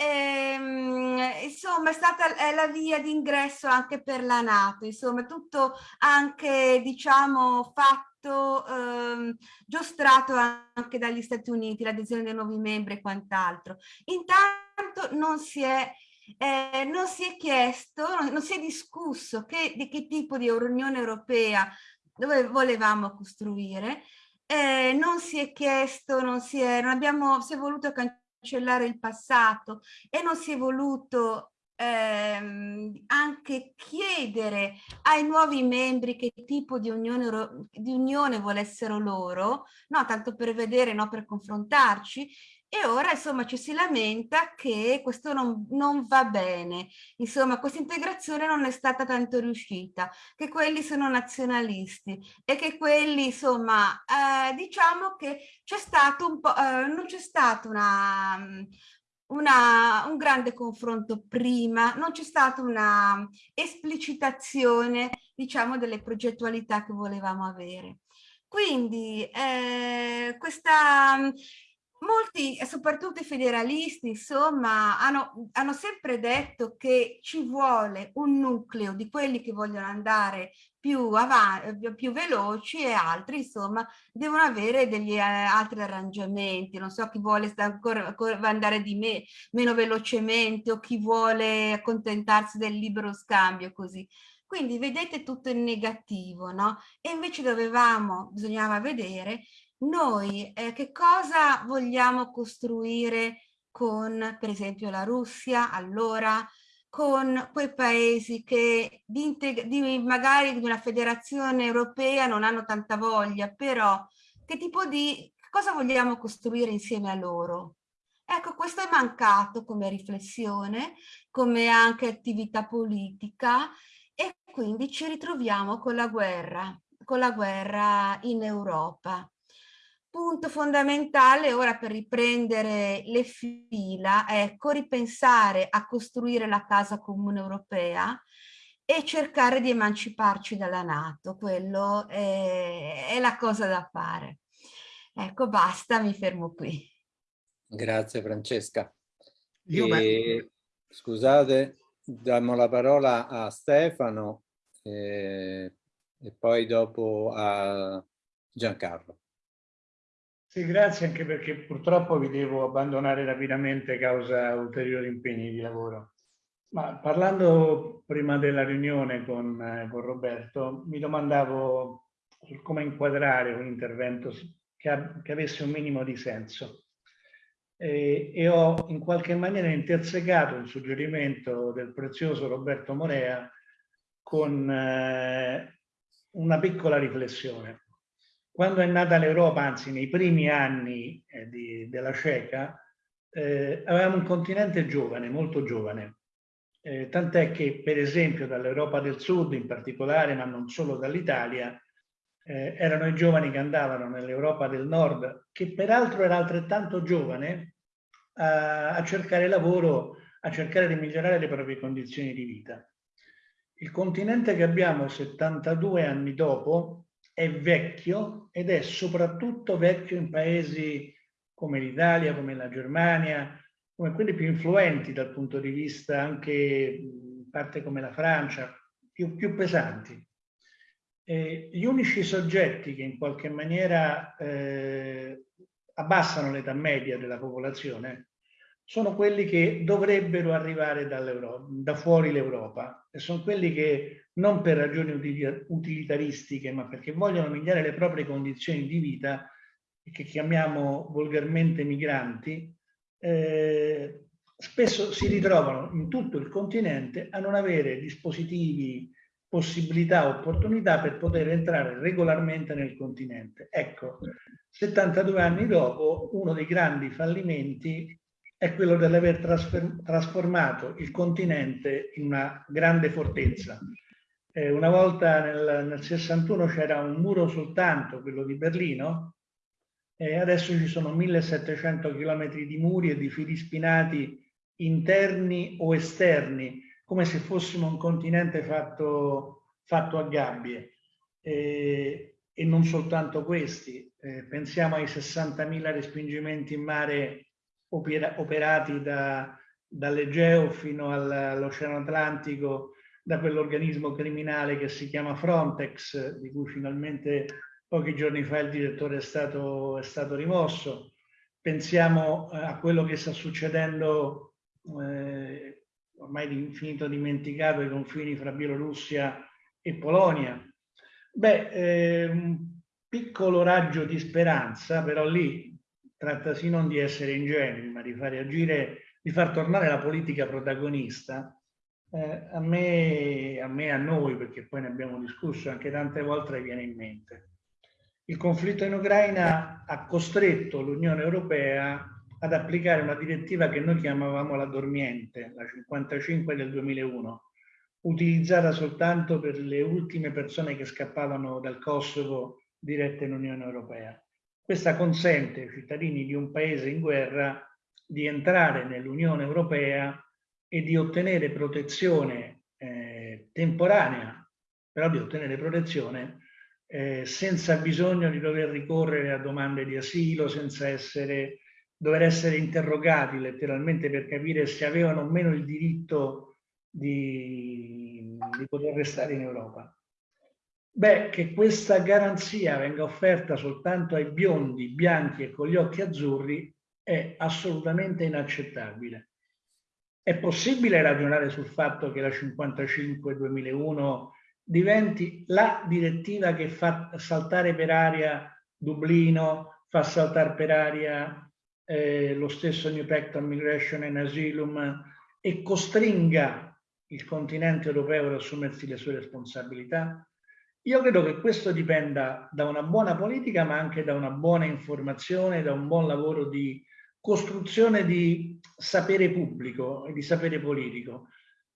Ehm, insomma è stata è la via d'ingresso anche per la Nato, insomma tutto anche diciamo fatto, ehm, giostrato anche dagli Stati Uniti, l'adesione dei nuovi membri e quant'altro. Intanto non si è eh, non si è chiesto, non, non si è discusso che, di che tipo di Unione Europea dove volevamo costruire, eh, non si è chiesto, non si è, non abbiamo, si è voluto cancellare il passato e non si è voluto ehm, anche chiedere ai nuovi membri che tipo di unione, di unione volessero loro, no, tanto per vedere, no, per confrontarci, e ora insomma ci si lamenta che questo non, non va bene, insomma questa integrazione non è stata tanto riuscita, che quelli sono nazionalisti e che quelli insomma eh, diciamo che c'è stato un po', eh, non c'è stato una, una, un grande confronto prima, non c'è stata una esplicitazione diciamo delle progettualità che volevamo avere. Quindi eh, questa Molti, soprattutto i federalisti, insomma, hanno, hanno, sempre detto che ci vuole un nucleo di quelli che vogliono andare più avanti, più veloci e altri, insomma, devono avere degli eh, altri arrangiamenti. Non so chi vuole andare di me meno velocemente o chi vuole accontentarsi del libero scambio, così. Quindi vedete tutto in negativo, no? E invece dovevamo, bisognava vedere noi eh, che cosa vogliamo costruire con per esempio la Russia allora con quei paesi che di, di magari di una federazione europea non hanno tanta voglia però che tipo di cosa vogliamo costruire insieme a loro? Ecco questo è mancato come riflessione come anche attività politica e quindi ci ritroviamo con la guerra con la guerra in Europa punto fondamentale ora per riprendere le fila è ecco, ripensare a costruire la casa comune europea e cercare di emanciparci dalla Nato, quello è, è la cosa da fare. Ecco, basta, mi fermo qui. Grazie Francesca. E, scusate, diamo la parola a Stefano eh, e poi dopo a Giancarlo. Sì, grazie anche perché purtroppo vi devo abbandonare rapidamente causa ulteriori impegni di lavoro. Ma parlando prima della riunione con, eh, con Roberto, mi domandavo come inquadrare un intervento che, che avesse un minimo di senso. E, e, ho in qualche maniera intersecato un suggerimento del prezioso Roberto Morea con eh, una piccola riflessione. Quando è nata l'Europa, anzi nei primi anni eh, di, della CECA, eh, avevamo un continente giovane, molto giovane. Eh, tant'è che, per esempio, dall'Europa del Sud in particolare, ma non solo dall'Italia, eh, erano i giovani che andavano nell'Europa del Nord, che peraltro era altrettanto giovane, a, a cercare lavoro, a cercare di migliorare le proprie condizioni di vita. Il continente che abbiamo 72 anni dopo è vecchio ed è soprattutto vecchio in paesi come l'Italia, come la Germania, come quelli più influenti dal punto di vista anche in parte come la Francia, più, più pesanti. Eh, gli unici soggetti che in qualche maniera eh, abbassano l'età media della popolazione sono quelli che dovrebbero arrivare da fuori l'Europa e sono quelli che non per ragioni utilitaristiche, ma perché vogliono migliorare le proprie condizioni di vita, che chiamiamo volgarmente migranti, eh, spesso si ritrovano in tutto il continente a non avere dispositivi, possibilità, opportunità per poter entrare regolarmente nel continente. Ecco, 72 anni dopo, uno dei grandi fallimenti è quello dell'aver trasformato il continente in una grande fortezza Eh, una volta nel, nel 61 c'era un muro soltanto, quello di Berlino, e adesso ci sono 1700 km di muri e di fili spinati interni o esterni, come se fossimo un continente fatto, fatto a gabbie. E, e non soltanto questi, eh, pensiamo ai 60.000 respingimenti in mare opera, operati da, dall'Egeo fino all'Oceano Atlantico da quell'organismo criminale che si chiama Frontex, di cui finalmente pochi giorni fa il direttore è stato, è stato rimosso. Pensiamo eh, a quello che sta succedendo, eh, ormai infinito dimenticato, ai confini fra Bielorussia e Polonia. Beh, eh, un piccolo raggio di speranza, però lì trattasi non di essere ingenui, ma di fare agire, di far tornare la politica protagonista. Eh, a me, a me, a noi, perché poi ne abbiamo discusso anche tante volte, viene in mente. Il conflitto in Ucraina ha costretto l'Unione Europea ad applicare una direttiva che noi chiamavamo la dormiente, la 55 del 2001, utilizzata soltanto per le ultime persone che scappavano dal Kosovo dirette in Unione Europea. Questa consente ai cittadini di un paese in guerra di entrare nell'Unione Europea e di ottenere protezione eh, temporanea, però di ottenere protezione eh, senza bisogno di dover ricorrere a domande di asilo, senza essere, dover essere interrogati letteralmente per capire se avevano o meno il diritto di, di poter restare in Europa. Beh, che questa garanzia venga offerta soltanto ai biondi, bianchi e con gli occhi azzurri è assolutamente inaccettabile. È possibile ragionare sul fatto che la 55-2001 diventi la direttiva che fa saltare per aria Dublino, fa saltare per aria eh, lo stesso New Pact on Migration and Asylum e costringa il continente europeo ad assumersi le sue responsabilità? Io credo che questo dipenda da una buona politica, ma anche da una buona informazione, da un buon lavoro di costruzione di sapere pubblico e di sapere politico.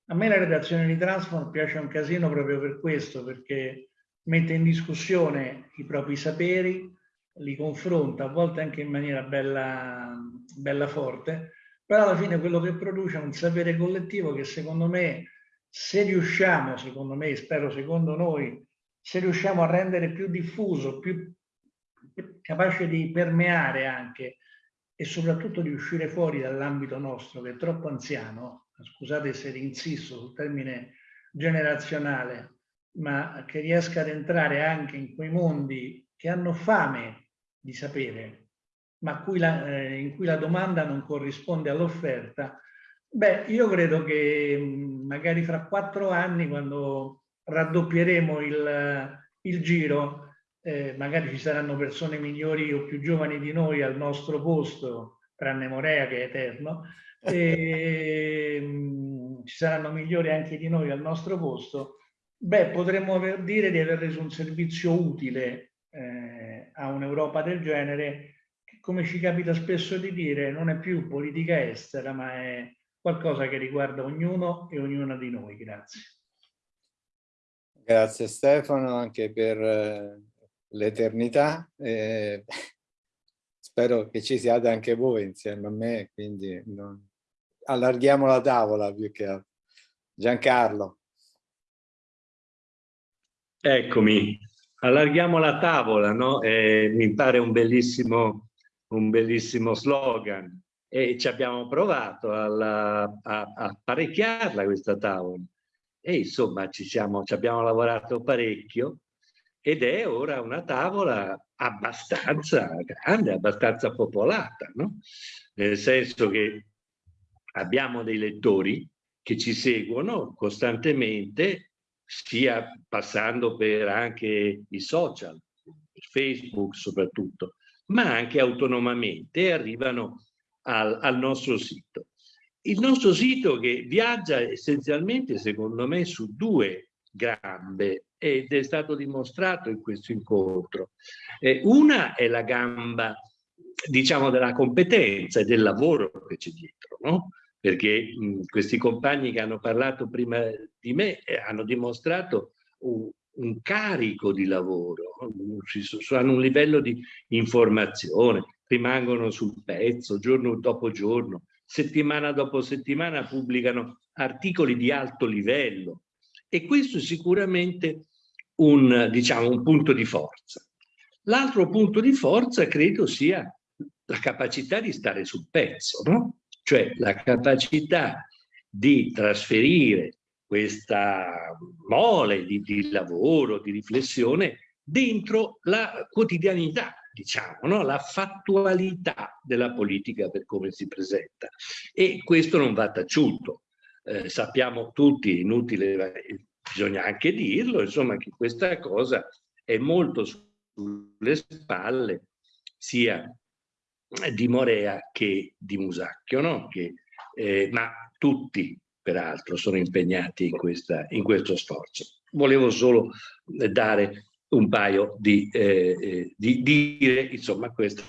A me la redazione di Transform piace un casino proprio per questo, perché mette in discussione i propri saperi, li confronta, a volte anche in maniera bella, bella forte, però alla fine quello che produce è un sapere collettivo che secondo me, se riusciamo, secondo me, spero secondo noi, se riusciamo a rendere più diffuso, più capace di permeare anche e soprattutto di uscire fuori dall'ambito nostro che è troppo anziano, scusate se insisto sul termine generazionale, ma che riesca ad entrare anche in quei mondi che hanno fame di sapere, ma cui la, eh, in cui la domanda non corrisponde all'offerta, beh, io credo che magari fra quattro anni, quando raddoppieremo il, il giro, eh, magari ci saranno persone migliori o più giovani di noi al nostro posto, tranne Morea che è eterno, e mm, ci saranno migliori anche di noi al nostro posto, beh, potremmo aver, dire di aver reso un servizio utile eh, a un'Europa del genere, che come ci capita spesso di dire non è più politica estera, ma è qualcosa che riguarda ognuno e ognuna di noi. Grazie. Grazie Stefano anche per eh, l'eternità. Eh, spero che ci siate anche voi insieme a me, quindi non... allarghiamo la tavola più che altro. Giancarlo. Eccomi, allarghiamo la tavola, no? Eh, mi pare un bellissimo, un bellissimo slogan e ci abbiamo provato alla, a, a parecchiarla questa tavola e insomma ci, siamo, ci abbiamo lavorato parecchio ed è ora una tavola abbastanza grande, abbastanza popolata, no? nel senso che abbiamo dei lettori che ci seguono costantemente, sia passando per anche i social, Facebook soprattutto, ma anche autonomamente arrivano al, al nostro sito. Il nostro sito che viaggia essenzialmente, secondo me, su due gambe ed è stato dimostrato in questo incontro. Eh, una è la gamba, diciamo, della competenza e del lavoro che c'è dietro, no? Perché mh, questi compagni che hanno parlato prima di me eh, hanno dimostrato un, un carico di lavoro, hanno un livello di informazione, rimangono sul pezzo giorno dopo giorno, settimana dopo settimana pubblicano articoli di alto livello e questo è sicuramente un, diciamo, un punto di forza. L'altro punto di forza credo sia la capacità di stare sul pezzo, no? cioè la capacità di trasferire questa mole di, di lavoro, di riflessione dentro la quotidianità, diciamo, no? la fattualità della politica per come si presenta. E questo non va taciuto. Eh, sappiamo tutti, inutile, bisogna anche dirlo, insomma, che questa cosa è molto sulle spalle sia di Morea che di Musacchio, no? che, eh, ma tutti peraltro sono impegnati in, questa, in questo sforzo. Volevo solo dare un paio di, eh, eh di dire, insomma, questa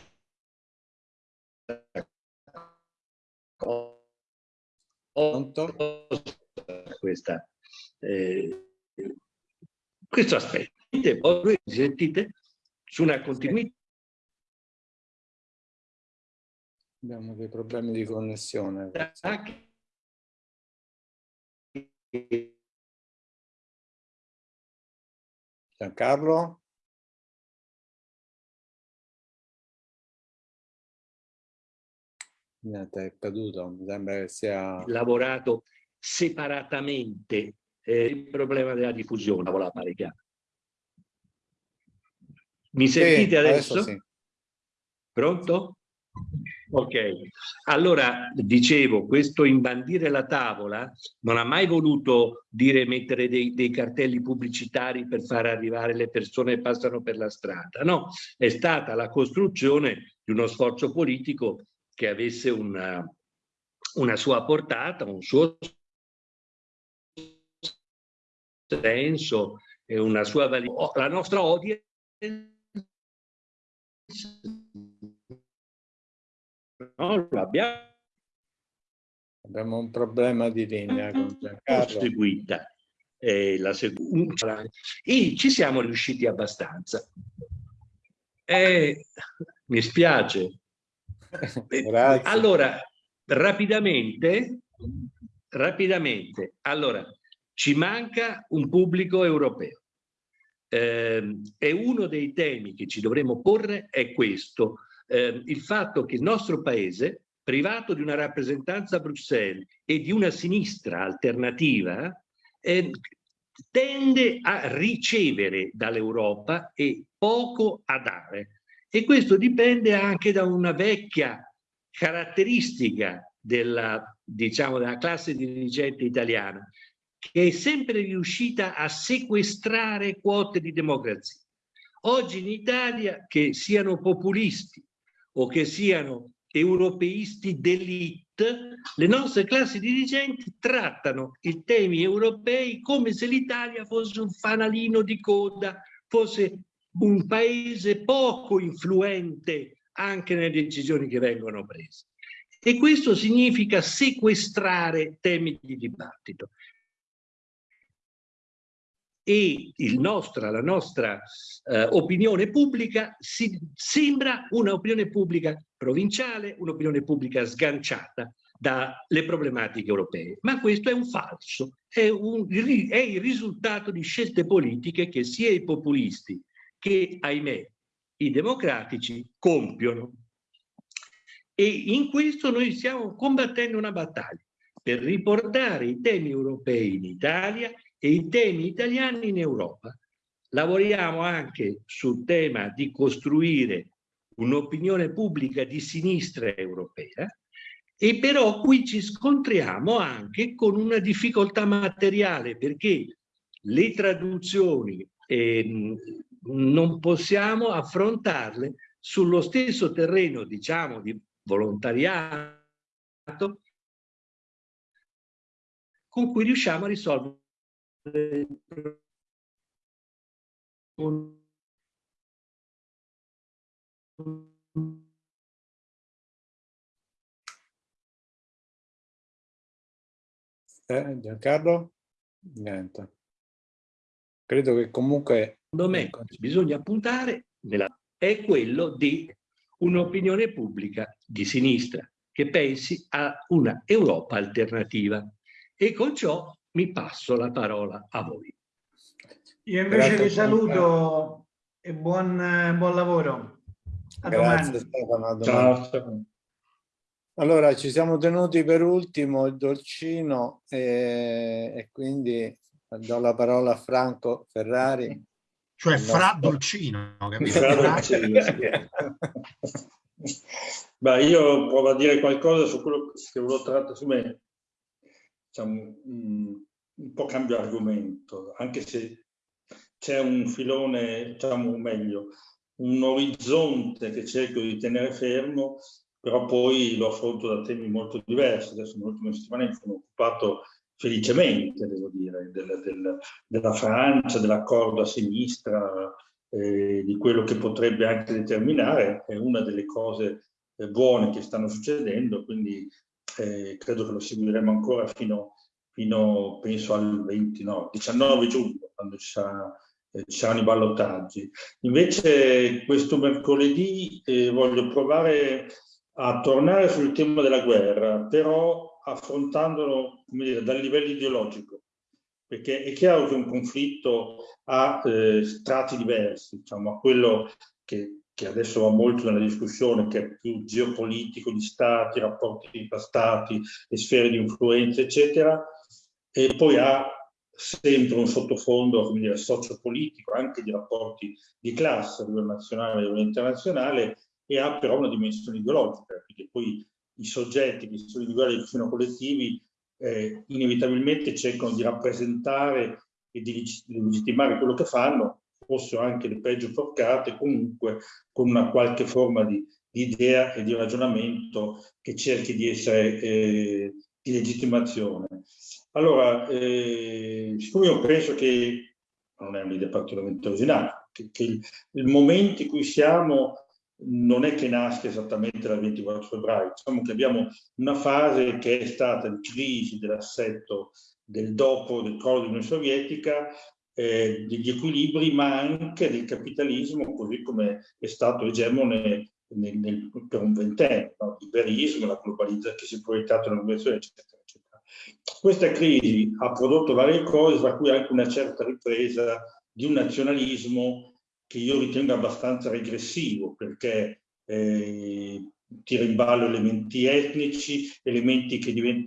questa, eh, questo aspetto. Poi sentite su una continuità. Abbiamo dei problemi di connessione. Anche Giancarlo? Niente, è caduto, mi sembra che sia... Lavorato separatamente eh, il problema della diffusione, la parecchia. Mi sentite sì, adesso? adesso sì. Pronto? Ok, allora dicevo, questo imbandire la tavola non ha mai voluto dire mettere dei, dei, cartelli pubblicitari per far arrivare le persone che passano per la strada, no, è stata la costruzione di uno sforzo politico che avesse una, una sua portata, un suo senso e una sua validità. La nostra audience No, abbiamo. abbiamo un problema di linea con Giancarlo. Seguita. Eh, la e ci siamo riusciti abbastanza. Eh, mi spiace. Grazie. Allora, rapidamente, rapidamente, allora, ci manca un pubblico europeo. Eh, e uno dei temi che ci dovremmo porre è questo, eh, il fatto che il nostro paese, privato di una rappresentanza a Bruxelles e di una sinistra alternativa, eh, tende a ricevere dall'Europa e poco a dare. E questo dipende anche da una vecchia caratteristica della, diciamo, della classe dirigente italiana, che è sempre riuscita a sequestrare quote di democrazia. Oggi in Italia, che siano populisti o che siano europeisti d'elite, le nostre classi dirigenti trattano i temi europei come se l'Italia fosse un fanalino di coda, fosse un paese poco influente anche nelle decisioni che vengono prese. E questo significa sequestrare temi di dibattito e nostra, la nostra eh, opinione pubblica si, sembra un'opinione pubblica provinciale, un'opinione pubblica sganciata dalle problematiche europee. Ma questo è un falso, è, un, è il risultato di scelte politiche che sia i populisti che, ahimè, i democratici compiono. E in questo noi stiamo combattendo una battaglia per riportare i temi europei in Italia e i temi italiani in Europa. Lavoriamo anche sul tema di costruire un'opinione pubblica di sinistra europea e però qui ci scontriamo anche con una difficoltà materiale perché le traduzioni eh, non possiamo affrontarle sullo stesso terreno diciamo di volontariato con cui riusciamo a risolvere eh, Giancarlo? Niente. Credo che comunque... Secondo me bisogna puntare nella... è quello di un'opinione pubblica di sinistra che pensi a una Europa alternativa. E con ciò mi passo la parola a voi. Io invece Grazie vi saluto e buon, buon lavoro. A Grazie Stefano. A Ciao Stefano. Allora, ci siamo tenuti per ultimo il dolcino e, e quindi do la parola a Franco Ferrari. Cioè fra dolcino, capito? Fra dolcino, Beh, io provo a dire qualcosa su quello che volevo trattare su me. Diciamo, un po' cambio argomento, anche se c'è un filone, diciamo meglio, un orizzonte che cerco di tenere fermo, però poi lo affronto da temi molto diversi. Adesso nell'ultima settimana mi sono occupato felicemente, devo dire, del, del, della Francia, dell'accordo a sinistra, eh, di quello che potrebbe anche determinare, è una delle cose eh, buone che stanno succedendo, quindi eh, credo che lo seguiremo ancora fino, fino penso al 20, no, 19 giugno, quando ci sarà eh, ci saranno i ballottaggi. Invece questo mercoledì eh, voglio provare a tornare sul tema della guerra, però affrontandolo dire, dal livello ideologico, perché è chiaro che un conflitto ha eh, strati diversi, diciamo, a quello che, che, adesso va molto nella discussione, che è più geopolitico di stati, rapporti tra stati, le sfere di influenza, eccetera, e poi ha sempre un sottofondo come dire, sociopolitico, anche di rapporti di classe a livello nazionale e a livello internazionale, e ha però una dimensione ideologica, perché poi i soggetti che sono individuali che sono collettivi eh, inevitabilmente cercano di rappresentare e di legittimare quello che fanno, fossero anche le peggio porcate, comunque con una qualche forma di, di idea e di ragionamento che cerchi di essere eh, di legittimazione. Allora, eh, siccome io penso che, non è un'idea particolarmente originale, che, che il, il, momento in cui siamo non è che nasca esattamente dal 24 febbraio, diciamo che abbiamo una fase che è stata di crisi dell'assetto del dopo del crollo dell'Unione Sovietica, eh, degli equilibri, ma anche del capitalismo, così come è stato egemone nel, nel, per un ventennio, no? liberismo, la globalizzazione che si è proiettato nella globalizzazione, eccetera, eccetera. Questa crisi ha prodotto varie cose, tra cui anche una certa ripresa di un nazionalismo che io ritengo abbastanza regressivo, perché eh, tira in ballo elementi etnici, elementi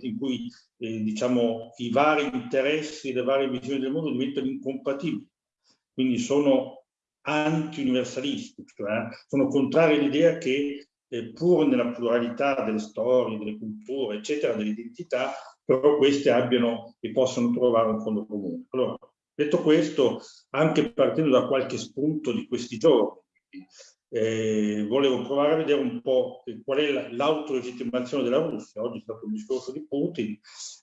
in cui eh, diciamo, i vari interessi, le varie visioni del mondo diventano incompatibili. Quindi sono anti-universalisti, cioè sono contrari all'idea che eh, pur nella pluralità delle storie, delle culture, eccetera, delle identità, però queste abbiano e possano trovare un fondo comune. Allora, detto questo, anche partendo da qualche spunto di questi giorni, eh, volevo provare a vedere un po' qual è l'autolegittimazione della Russia. Oggi è stato un discorso di Putin,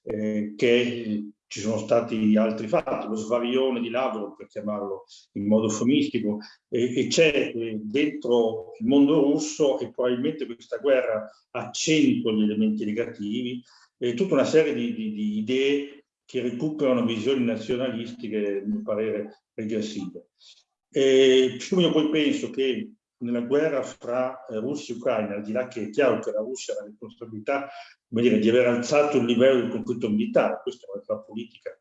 eh, che ci sono stati altri fatti, lo svarione di Lavrov, per chiamarlo in modo eufemistico, e, e c'è eh, dentro il mondo russo e probabilmente questa guerra accentua gli elementi negativi, e tutta una serie di, di, di idee che recuperano visioni nazionalistiche, a mio parere, regressive. E io poi penso che nella guerra fra eh, Russia e Ucraina, al di là che è chiaro che la Russia ha la responsabilità dire, di aver alzato il livello del conflitto militare, questa è una realtà politica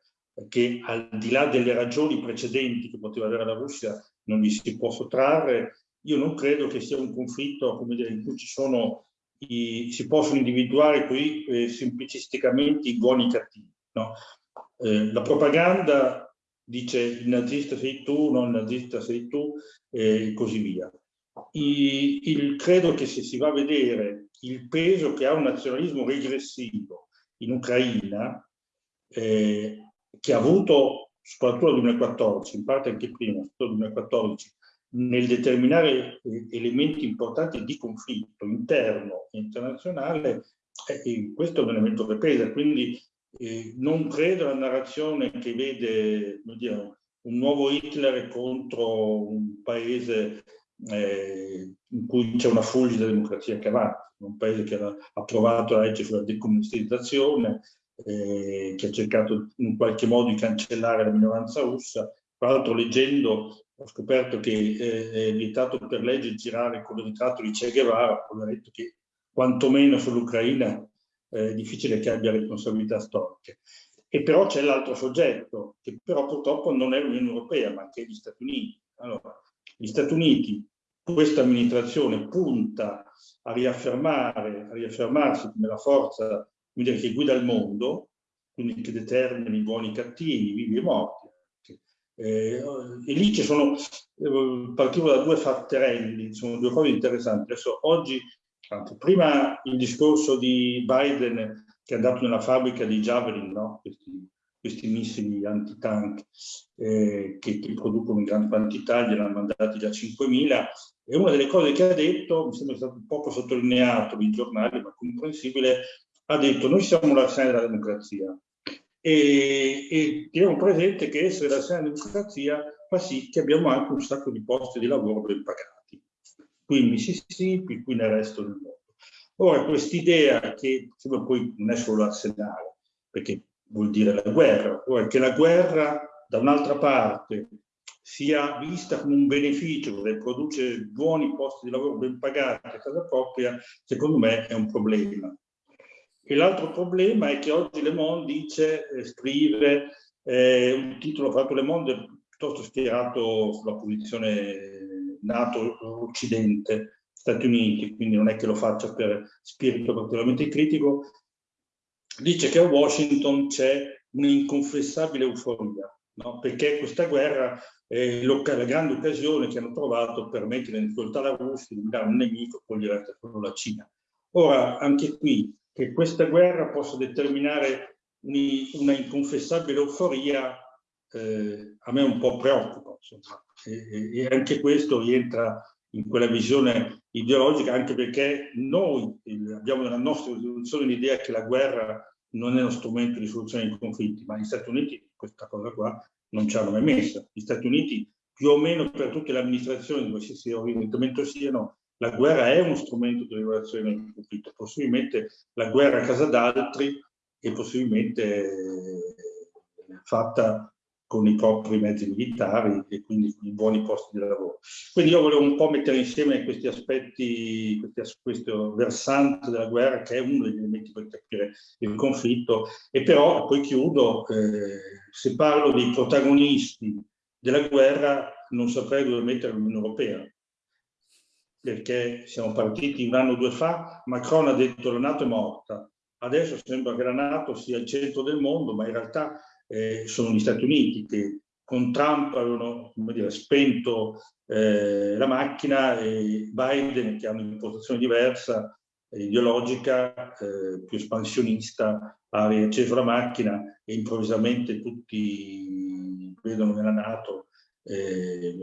che al di là delle ragioni precedenti che poteva avere la Russia non gli si può sottrarre, io non credo che sia un conflitto dire, in cui ci sono i, si possono individuare qui eh, semplicisticamente i buoni e i cattivi. No? Eh, la propaganda dice il nazista sei tu, non il nazista sei tu e così via il, credo che se si va a vedere il peso che ha un nazionalismo regressivo in Ucraina, eh, che ha avuto soprattutto nel 2014, in parte anche prima, soprattutto nel 2014, nel determinare eh, elementi importanti di conflitto interno e internazionale, eh, questo è un elemento che pesa. Quindi eh, non credo alla narrazione che vede dire, un nuovo Hitler contro un paese eh, in cui c'è una fulgida democrazia che avanza, un paese che ha approvato la legge sulla decomunistizzazione, eh, che ha cercato in qualche modo di cancellare la minoranza russa, Tra l'altro leggendo ho scoperto che eh, è vietato per legge girare con il ritratto di Che Guevara, ho detto che quantomeno sull'Ucraina eh, è difficile che abbia responsabilità storiche. E però c'è l'altro soggetto, che però purtroppo non è l'Unione Europea, ma che è gli Stati Uniti. Allora, gli Stati Uniti, questa amministrazione punta a riaffermare, a riaffermarsi come la forza dire, che guida il mondo, quindi che determina i buoni e i cattivi, vivi e morti. Eh, e lì ci sono, eh, partivo da due fatterelli, sono due cose interessanti. Adesso oggi, anzi, prima il discorso di Biden che è andato nella fabbrica di Javelin, no? questi, questi missili antitank eh, che, che, producono in gran quantità, gliene hanno mandati già 5.000, e una delle cose che ha detto, mi sembra stato poco sottolineato nei giornali, ma comprensibile, ha detto noi siamo l'arsenale della democrazia e, e teniamo presente che essere l'arsenale della democrazia fa sì che abbiamo anche un sacco di posti di lavoro ben pagati, qui in Mississippi, qui nel resto del mondo. Ora, quest'idea che poi non è solo l'arsenale, perché vuol dire la guerra, ora che la guerra da un'altra parte sia vista come un beneficio che produce buoni posti di lavoro ben pagati a casa propria, secondo me è un problema. E l'altro problema è che oggi Le Monde dice, eh, scrive eh, un titolo fatto Le Monde piuttosto schierato sulla posizione NATO-Occidente, Stati Uniti, quindi non è che lo faccia per spirito particolarmente critico, dice che a Washington c'è un'inconfessabile euforia, no? perché questa guerra è la grande occasione che hanno trovato per mettere in difficoltà la Russia, eliminare un nemico, poi gli resta solo la Cina. Ora, anche qui, che questa guerra possa determinare una inconfessabile euforia, eh, a me un po' preoccupa. E, e, anche questo rientra in quella visione ideologica, anche perché noi abbiamo nella nostra risoluzione l'idea che la guerra non è uno strumento di soluzione dei conflitti, ma gli Stati Uniti questa cosa qua non ci hanno mai messa. Gli Stati Uniti, più o meno per tutte le amministrazioni, qualsiasi orientamento siano, la guerra è uno strumento di regolazione del conflitto, possibilmente la guerra a casa d'altri è possibilmente fatta con i propri mezzi militari e quindi con i buoni posti di lavoro. Quindi io volevo un po' mettere insieme questi aspetti, questi, questo versante della guerra che è uno degli elementi per capire il conflitto e però, poi chiudo, eh, se parlo dei protagonisti della guerra non saprei dove mettere l'Unione Europea perché siamo partiti un anno o due fa, Macron ha detto la Nato è morta, adesso sembra che la Nato sia il centro del mondo, ma in realtà eh, sono gli Stati Uniti che con Trump avevano dire, spento eh, la macchina e Biden che ha un'impostazione diversa, eh, ideologica, eh, più espansionista, ha riacceso la macchina e improvvisamente tutti vedono nella Nato eh,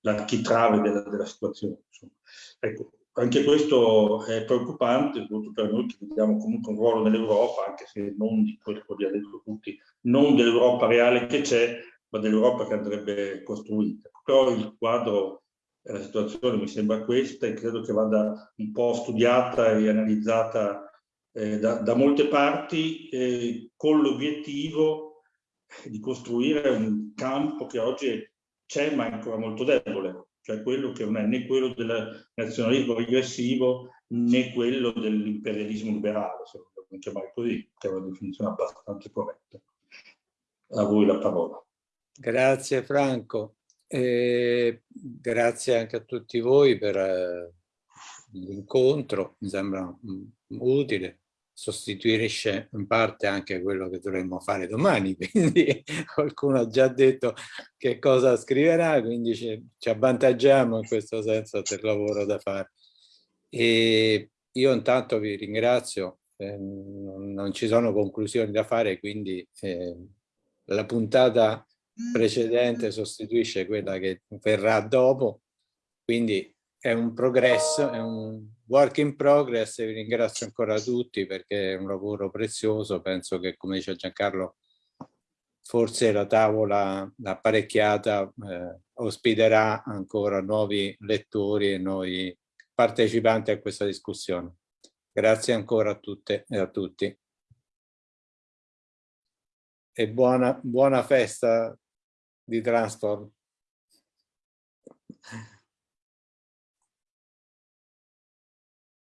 l'architrave della, della situazione. Ecco, anche questo è preoccupante, soprattutto per noi che vediamo comunque un ruolo nell'Europa, anche se non di quello che ha detto tutti, non dell'Europa reale che c'è, ma dell'Europa che andrebbe costruita. Però il quadro e la situazione mi sembra questa e credo che vada un po' studiata e analizzata eh, da, da, molte parti eh, con l'obiettivo di costruire un campo che oggi c'è ma è ancora molto debole cioè quello che non è né quello del nazionalismo regressivo né quello dell'imperialismo liberale, se vogliamo chiamare così, che è una definizione abbastanza corretta. A voi la parola. Grazie Franco, e grazie anche a tutti voi per eh, l'incontro, mi sembra mm, utile sostituisce in parte anche quello che dovremmo fare domani, quindi qualcuno ha già detto che cosa scriverà, quindi ci, ci avvantaggiamo in questo senso del lavoro da fare. E io intanto vi ringrazio, eh, non, ci sono conclusioni da fare, quindi eh, la puntata precedente sostituisce quella che verrà dopo, quindi è un progresso, è un work in progress e vi ringrazio ancora tutti perché è un lavoro prezioso, penso che come dice Giancarlo forse la tavola apparecchiata eh, ospiterà ancora nuovi lettori e nuovi partecipanti a questa discussione. Grazie ancora a tutte e a tutti. E buona, buona festa di Transform.